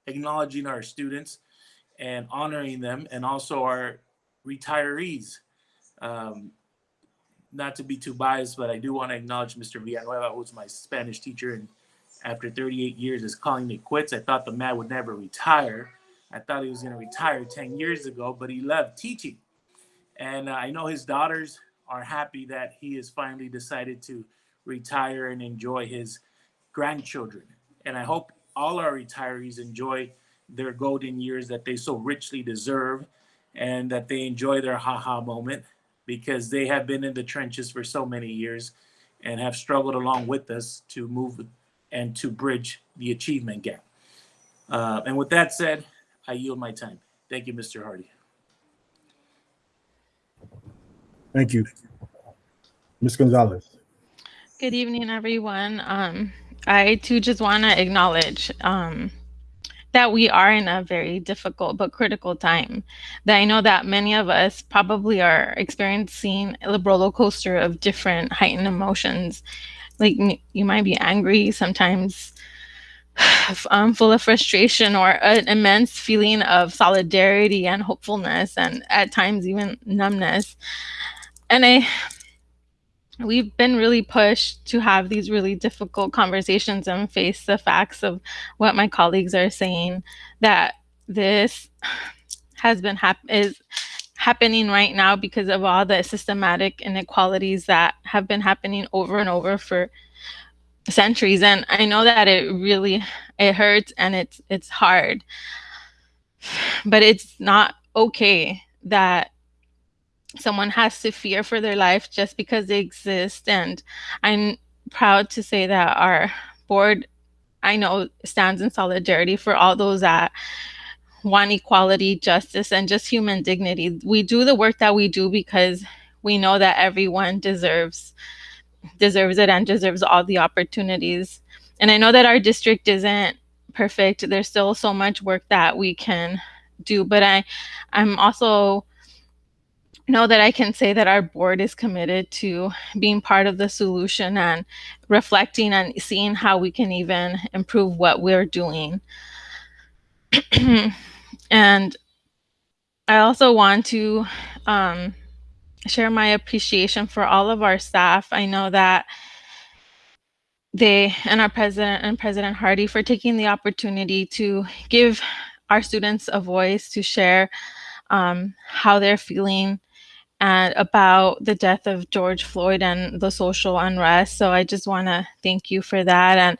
acknowledging our students and honoring them and also our retirees. Um, not to be too biased but i do want to acknowledge mr villanueva who's my spanish teacher and after 38 years is calling it quits. I thought the man would never retire. I thought he was going to retire 10 years ago, but he loved teaching. And uh, I know his daughters are happy that he has finally decided to retire and enjoy his grandchildren. And I hope all our retirees enjoy their golden years that they so richly deserve and that they enjoy their haha moment because they have been in the trenches for so many years and have struggled along with us to move and to bridge the achievement gap. Uh, and with that said, I yield my time. Thank you, Mr. Hardy. Thank you. Ms. Gonzalez. Good evening, everyone. Um, I too just want to acknowledge um, that we are in a very difficult but critical time. That I know that many of us probably are experiencing a roller coaster of different heightened emotions like you might be angry sometimes um, full of frustration or an immense feeling of solidarity and hopefulness and at times even numbness and i we've been really pushed to have these really difficult conversations and face the facts of what my colleagues are saying that this has been hap- is happening right now because of all the systematic inequalities that have been happening over and over for centuries. And i know that it really it hurts and it's it's hard but it's not okay that someone has to fear for their life just because they exist and i'm proud to say that our board i know stands in solidarity for all those that want equality, justice, and just human dignity. We do the work that we do because we know that everyone deserves deserves it and deserves all the opportunities. And I know that our district isn't perfect. There's still so much work that we can do, but I I'm also know that I can say that our board is committed to being part of the solution and reflecting and seeing how we can even improve what we're doing. And I also want to um, share my appreciation for all of our staff. I know that they and our president and President Hardy for taking the opportunity to give our students a voice to share um, how they're feeling and about the death of George Floyd and the social unrest. So I just want to thank you for that. And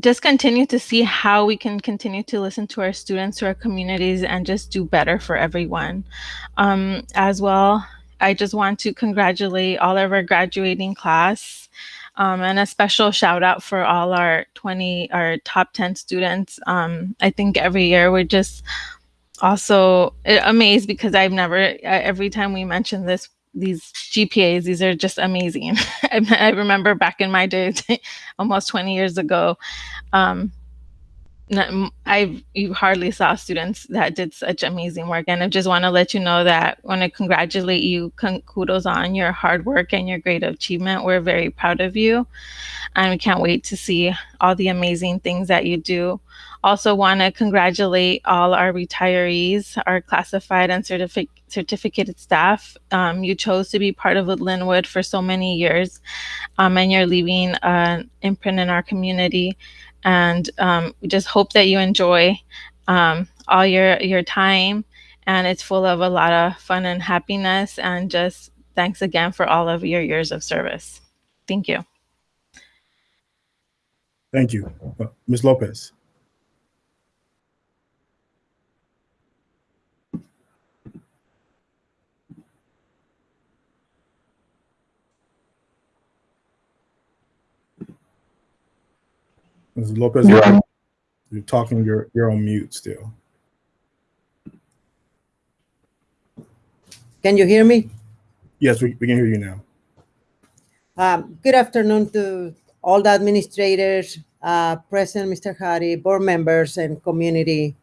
just continue to see how we can continue to listen to our students, to our communities, and just do better for everyone. Um, as well, I just want to congratulate all of our graduating class. Um, and a special shout out for all our 20, our top 10 students. Um, I think every year we're just also amazed because I've never, every time we mention this, these GPAs, these are just amazing. I, remember back in my day, almost 20 years ago, um, I you hardly saw students that did such amazing work, and I just want to let you know that want to congratulate you. Kudos on your hard work and your great achievement. We're very proud of you, and we can't wait to see all the amazing things that you do. Also, want to congratulate all our retirees, our classified and certificate certificated staff. Um, you chose to be part of Lynwood for so many years, um, and you're leaving an imprint in our community and um, we just hope that you enjoy um, all your your time and it's full of a lot of fun and happiness and just thanks again for all of your years of service thank you Thank you. Ms. Lopez. Ms. Lopez, You're on. you're talking, you're, you're on mute still. Can you hear me? Yes, we, we can hear you now. Um, good afternoon to all the administrators, uh, President Mr. Hardy, board members, and community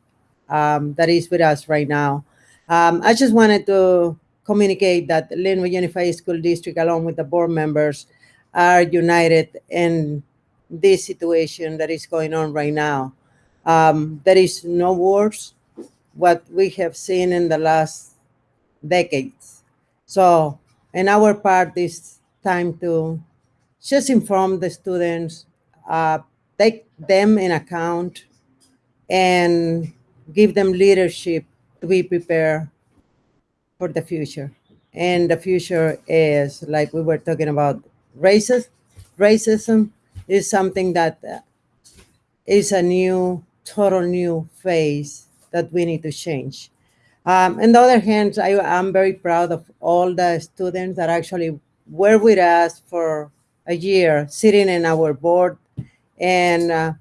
um, that is with us right now. Um, I just wanted to communicate that Lynwood Unified School District, along with the board members, are united in this situation that is going on right now. Um, there is no worse what we have seen in the last decades. So, in our part, it's time to just inform the students, uh, take them in account, and give them leadership to be prepared for the future. And the future is, like we were talking about, racist, racism is something that uh, a new, total new phase that we need to change. Um, on the other hand, I am very proud of all the students that actually were with us for a year, sitting in our board. And uh,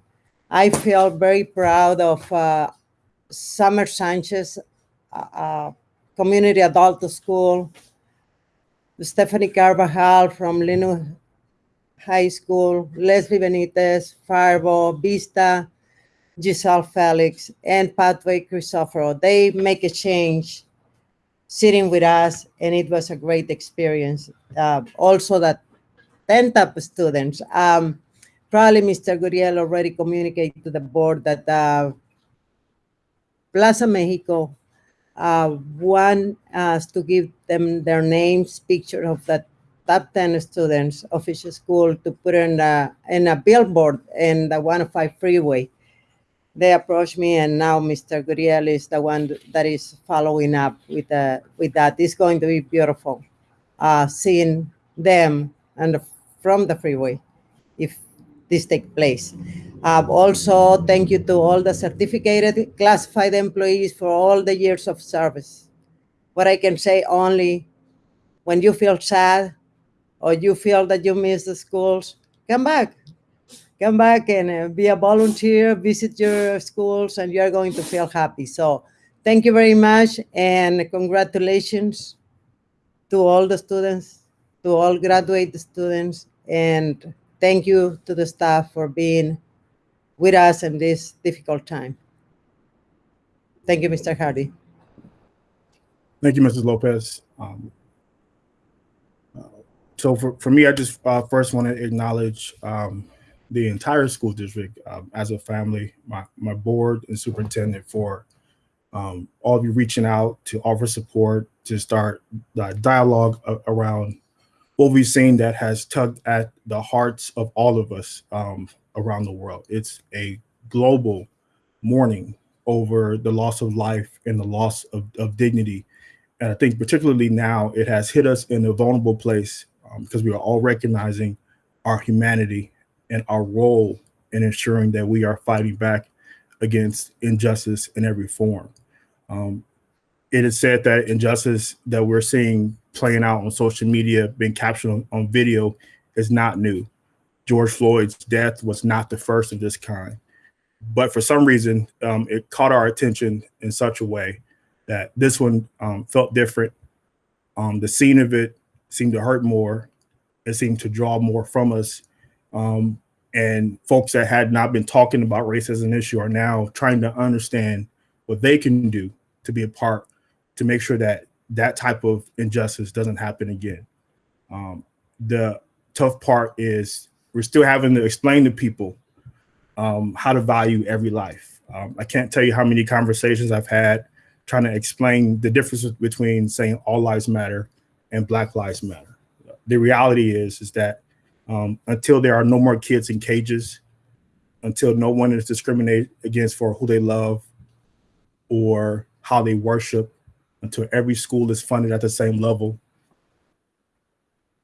I feel very proud of uh, Summer Sanchez, uh, uh, Community Adult School, Stephanie Carvajal from Lino High School, Leslie Benitez, Firebaugh, Vista, Giselle Felix, and Pathway Crisoforo. They make a change sitting with us, and it was a great experience. Uh, also, that 10 top students. Um, probably Mr. Guriel already communicated to the board that uh, Plaza Mexico uh, want us to give them their names, picture of the top 10 students of each school to put in a, in a billboard in the 105 freeway. They approached me, and now Mr. Guriel is the one that is following up with, uh, with that. It's going to be beautiful uh, seeing them and from the freeway if this take place. Uh, also, thank you to all the certificated classified employees for all the years of service. What I can say only, when you feel sad or you feel that you miss the schools, come back. Come back and uh, be a volunteer, visit your schools, and you're going to feel happy. So thank you very much, and congratulations to all the students, to all graduate students, and thank you to the staff for being with us in this difficult time. Thank you, Mr. Hardy. Thank you, Mrs. Lopez. Um, so for, for me, I just uh, first want to acknowledge um, the entire school district um, as a family, my, my board and superintendent for um, all of you reaching out to offer support, to start the dialogue around what we've seen that has tugged at the hearts of all of us um, around the world. It's a global mourning over the loss of life and the loss of, of dignity. And I think particularly now it has hit us in a vulnerable place um, because we are all recognizing our humanity and our role in ensuring that we are fighting back against injustice in every form. Um, it is said that injustice that we're seeing playing out on social media, being captured on, on video, is not new. George Floyd's death was not the first of this kind. But for some reason, um, it caught our attention in such a way that this one um, felt different. Um, the scene of it seemed to hurt more. It seemed to draw more from us. Um, and folks that had not been talking about race as an issue are now trying to understand what they can do to be a part to make sure that that type of injustice doesn't happen again. Um, the tough part is we're still having to explain to people um, how to value every life. Um, I can't tell you how many conversations I've had trying to explain the difference between saying all lives matter and Black Lives Matter. The reality is is that um, until there are no more kids in cages, until no one is discriminated against for who they love or how they worship, until every school is funded at the same level,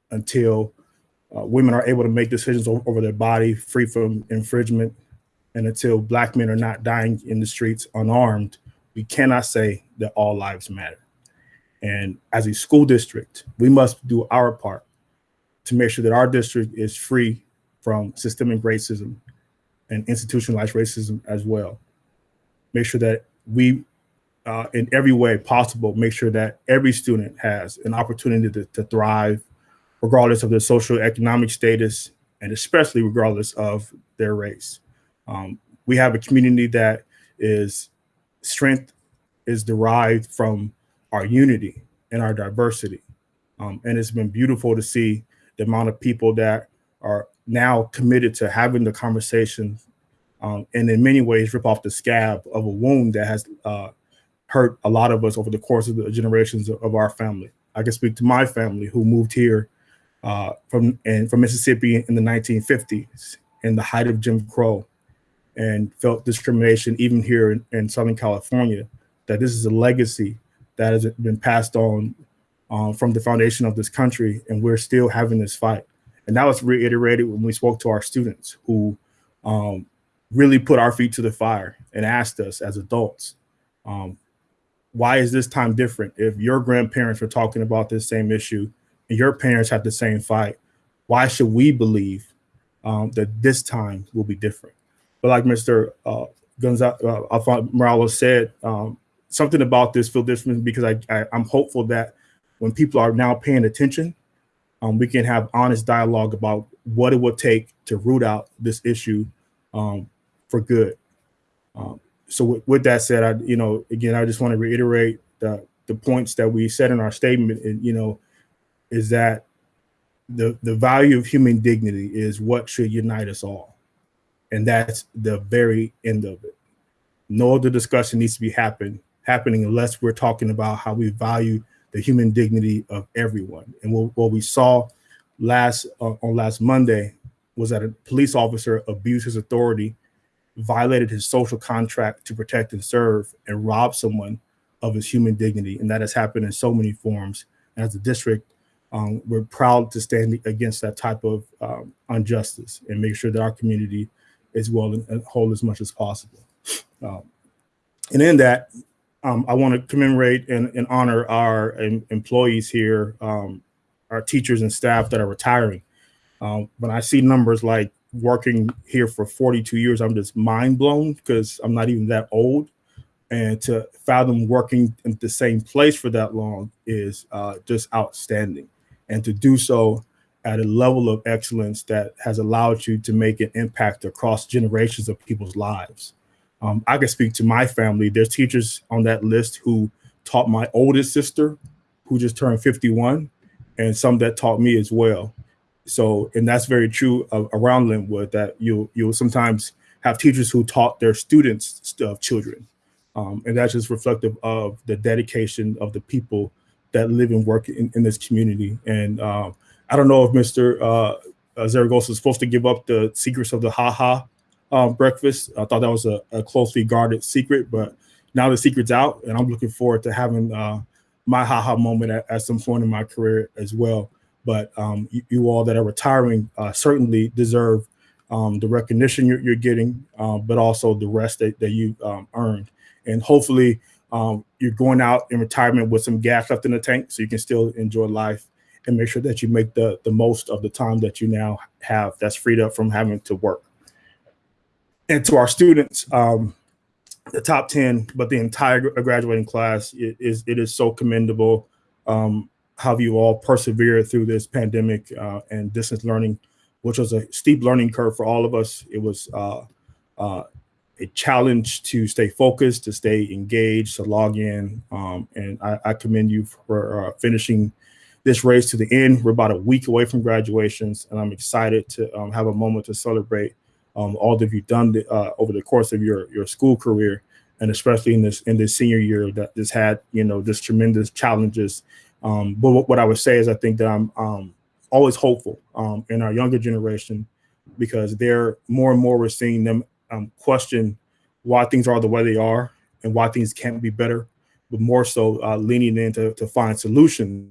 until uh, women are able to make decisions over, over their body free from infringement, and until black men are not dying in the streets unarmed, we cannot say that all lives matter. And as a school district, we must do our part to make sure that our district is free from systemic racism and institutionalized racism as well. Make sure that we, uh, in every way possible, make sure that every student has an opportunity to, to thrive, regardless of their social economic status, and especially regardless of their race. Um, we have a community that is strength is derived from our unity and our diversity. Um, and it's been beautiful to see the amount of people that are now committed to having the conversation um, and in many ways rip off the scab of a wound that has uh, hurt a lot of us over the course of the generations of, our family. I can speak to my family who moved here uh, from and from Mississippi in the 1950s in the height of Jim Crow and felt discrimination even here in, in Southern California, that this is a legacy that has been passed on um, from the foundation of this country, and we're still having this fight. And that was reiterated when we spoke to our students who um, really put our feet to the fire and asked us as adults, um, why is this time different? If your grandparents were talking about this same issue and your parents had the same fight, why should we believe um, that this time will be different? But like Mr. Uh, Gonzalez, uh, Morales said, um, something about this feel different because I, I, I'm hopeful that when people are now paying attention, um, we can have honest dialogue about what it would take to root out this issue um, for good. Um, so with, with, that said, I, you know, again, I just want to reiterate the, the points that we said in our statement, and, you know, is that the, the value of human dignity is what should unite us all. And that's the very end of it. No other discussion needs to be happen, happening unless we're talking about how we value the human dignity of everyone. And what, what we saw last uh, on last Monday was that a police officer abused his authority, violated his social contract to protect and serve, and robbed someone of his human dignity. And that has happened in so many forms. And as a district, um, we're proud to stand against that type of um, injustice and make sure that our community is well and whole as much as possible. Um, and in that, um, I want to commemorate and, and honor our em employees here, um, our teachers and staff that are retiring. Um, when I see numbers like working here for 42 years, I'm just mind blown because I'm not even that old. And to fathom working in the same place for that long is uh, just outstanding. And to do so at a level of excellence that has allowed you to make an impact across generations of people's lives. Um, I can speak to my family. There's teachers on that list who taught my oldest sister, who just turned 51, and some that taught me as well. So, and that's very true around Lynwood that you you'll sometimes have teachers who taught their students of children, um, and that's just reflective of the dedication of the people that live and work in, in this community. And um, I don't know if Mr. Uh, Zaragoza is supposed to give up the secrets of the haha um, breakfast. I thought that was a, a, closely guarded secret, but now the secret's out, and I'm looking forward to having uh, my haha moment at, at, some point in my career as well. But um, you, you, all that are retiring uh, certainly deserve um, the recognition you're, you're getting, um, but also the rest that, that you um, earned. And hopefully, um, you're going out in retirement with some gas left in the tank, so you can still enjoy life and make sure that you make the the most of the time that you now have that's freed up from having to work. And to our students, um, the top 10, but the entire graduating class it is it is so commendable. Um, how you all persevered through this pandemic uh, and distance learning, which was a steep learning curve for all of us. It was uh, uh, a challenge to stay focused, to stay engaged, to log in. Um, and I, I commend you for uh, finishing this race to the end. We're about a week away from graduations, and I'm excited to um, have a moment to celebrate um, all that you've done uh, over the course of your your school career, and especially in this in this senior year that just had you know just tremendous challenges. Um, but what, what I would say is I think that I'm um, always hopeful um, in our younger generation because they're more and more we're seeing them um, question why things are the way they are and why things can't be better, but more so uh, leaning in to, to find solutions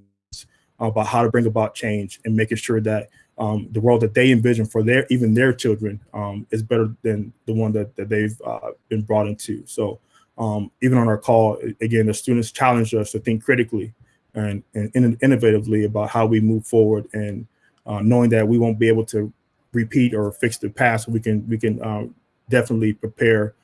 about how to bring about change and making sure that um, the world that they envision for their even their children um, is better than the one that, that they've uh, been brought into. So um, even on our call, again, the students challenged us to think critically and, and in- innovatively about how we move forward and uh, knowing that we won't be able to repeat or fix the past, we can we can um, definitely prepare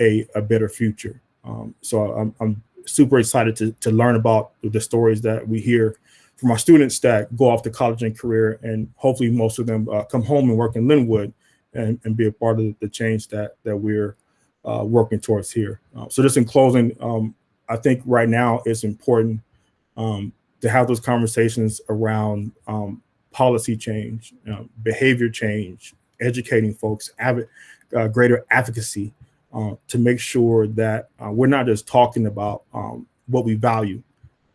a, a better future. Um, so I'm, I'm super excited to, to learn about the stories that we hear from my students that go off to college and career, and hopefully most of them uh, come home and work in Lynwood and, and be a part of the change that that we're uh, working towards here. Uh, so just in closing, um, I think right now it's important um, to have those conversations around um, policy change, know, behavior change, educating folks, uh, greater advocacy uh, to make sure that uh, we're not just talking about um, what we value,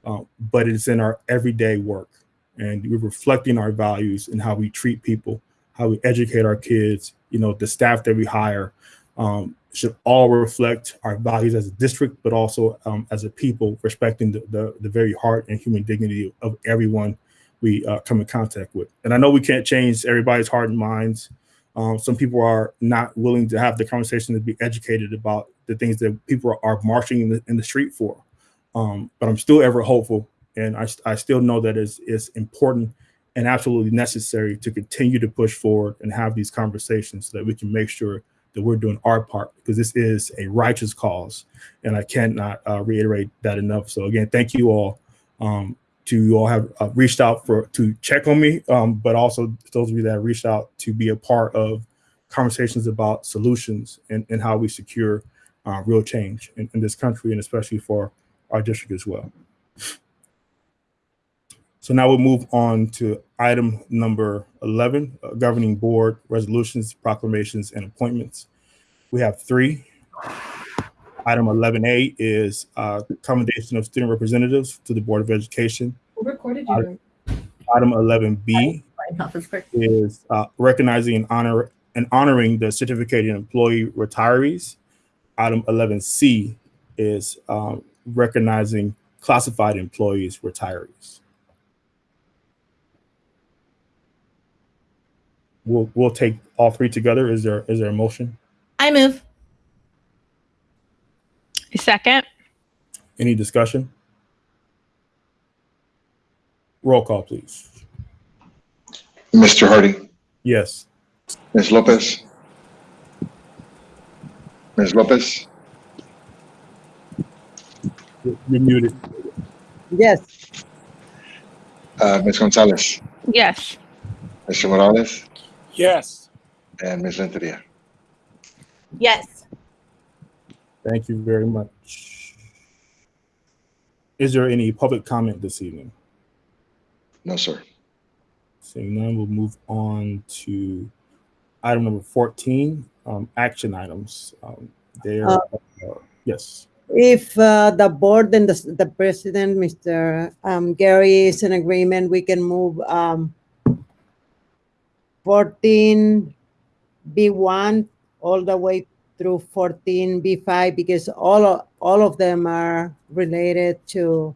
uh, but it's in our everyday work. And we're reflecting our values and how we treat people, how we educate our kids, you know, the staff that we hire um, should all reflect our values as a district, but also um, as a people, respecting the, the, the very heart and human dignity of everyone we uh, come in contact with. And I know we can't change everybody's heart and minds. Um, some people are not willing to have the conversation to be educated about the things that people are, are marching in the, in the street for. Um, but I'm still ever hopeful, and I, I still know that it's, it's important and absolutely necessary to continue to push forward and have these conversations so that we can make sure that we're doing our part because this is a righteous cause, and I cannot uh, reiterate that enough. So again, thank you all. Um, to you all have uh, reached out for to check on me, um, but also those of you that reached out to be a part of conversations about solutions and, and how we secure uh, real change in, in this country and especially for our district as well. So now we'll move on to item number 11, uh, governing board resolutions, proclamations, and appointments. We have three. Item 11A is uh, commendation of student representatives to the Board of Education. Recorded Item item 11B is uh, recognizing and honor and honoring the certificated employee retirees. Item 11C is um, recognizing classified employees retirees. We'll we'll take all three together. Is there is there a motion? I move. A Second. Any discussion? Roll call, please. Mr. Hardy, Yes. Ms. Lopez. Ms. Lopez, You're you're muted. Yes. uh, Ms. Gonzalez, Yes. Mr. Morales, Yes. and Ms. Renteria. Yes. Thank you very much. Is there any public comment this evening? No, sir. Seeing none, we'll move on to item number 14, um, action items. Um, there, Uh, uh, yes. If uh, the board and the, the president, Mr. um, Gary, is in agreement, we can move um, 14 B1 all the way through 14 B5 because all of, all of them are related to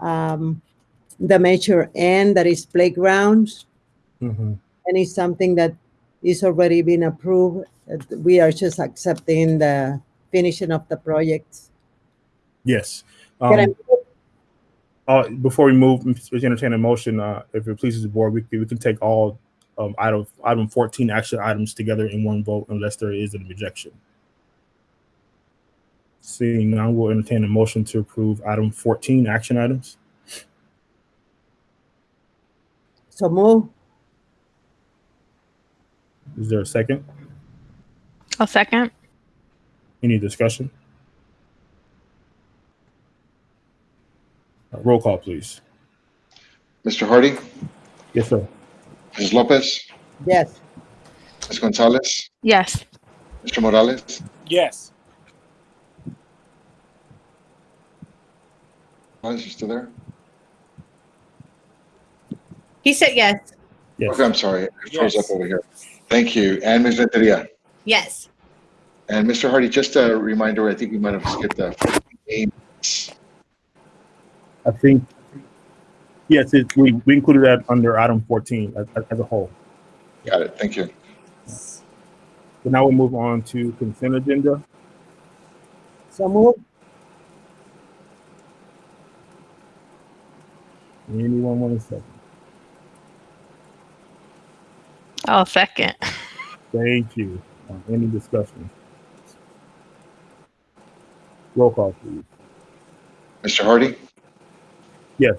um, the measure N, that is playgrounds, Mhm. and it's something that is already been approved. We are just accepting the finishing up the projects. Yes. Can I Um, Uh, before we move, Mr. entertain a motion, uh, if it pleases the board, we can, we can take all, um, item, item fourteen action items together in one vote unless there is an objection. Seeing none, we'll entertain a motion to approve item fourteen action items. So move. Is there a second? I'll second. Any discussion? Uh, Roll call, please. Mr. Hardy, Yes, sir. Ms. Lopez, Yes. Ms. Gonzalez, Yes. Mr. Morales, Yes. Morales, you still there? He said yes. Yes. Okay, I'm sorry, it froze up Yes. over here. Thank you. And Ms. Renteria. Yes. And Mr. Hardy, just a reminder, I think we might have skipped that. I think, yes, it, we, we included that under item fourteen as, as a whole. Got it, thank you. So now we'll move on to consent agenda. So move. Anyone want to second? I'll second. Thank you. Uh, Any discussion? Roll call, please. Mr. Hardy, Yes.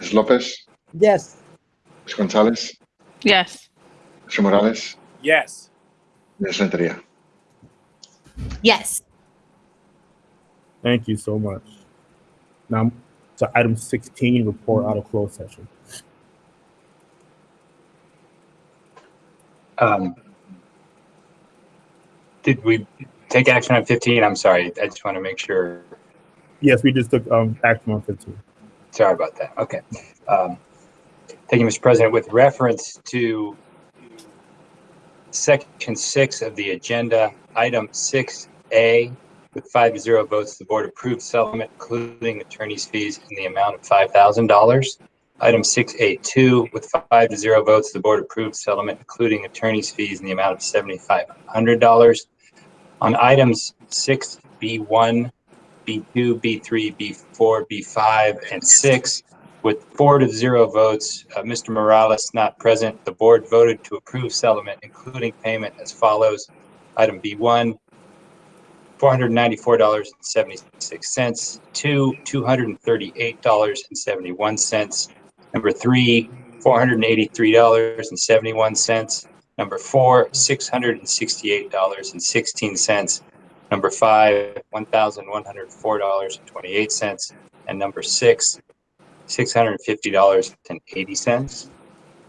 Ms. Lopez, Yes. Ms. Gonzalez, Yes. Mr. Morales, Yes. Ms. Renteria. Yes. Thank you so much. Now, to item sixteen, report out of closed session. Um, Did we take action on 15? I'm sorry, I just want to make sure. Yes, we just took, um, action on fifteen. Sorry about that. Okay. Um, Thank you, Mr. President. With reference to section six of the agenda, item six A, with five to zero votes, the board approved settlement, including attorney's fees in the amount of five thousand dollars. Item six A two, with five to zero votes, the board approved settlement, including attorney's fees in the amount of seventy-five hundred dollars. On items six B one, B2, B3, B4, B5, and 6. With four to zero votes, uh, Mr. Morales not present, the board voted to approve settlement, including payment as follows. Item B1, $494.76. Two, $238.71. Number three, $483.71. Number four, $668.16. Number five, one thousand one hundred four dollars and number six, six hundred and fifty dollars and eighty cents.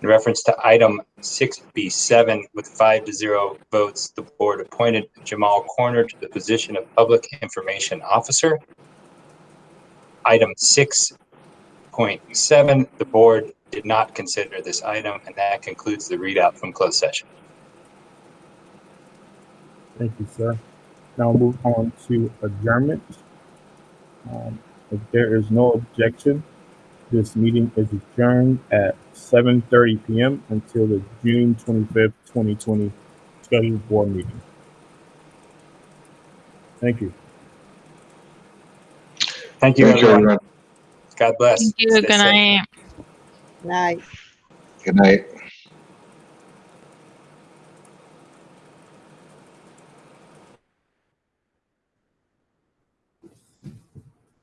In reference to item six B seven, with five to zero votes, the board appointed Jamal Corner to the position of Public Information Officer. Item six point seven, the board did not consider this item, and that concludes the readout from closed session. Thank you, sir. Now we'll move on to adjournment. Um, if there is no objection, this meeting is adjourned at seven thirty PM until the June twenty-fifth, twenty twenty scheduled board meeting. Thank you. Thank you, Thank everyone. everyone. God bless. Thank you. Stay Good safe. night. Night. Good night.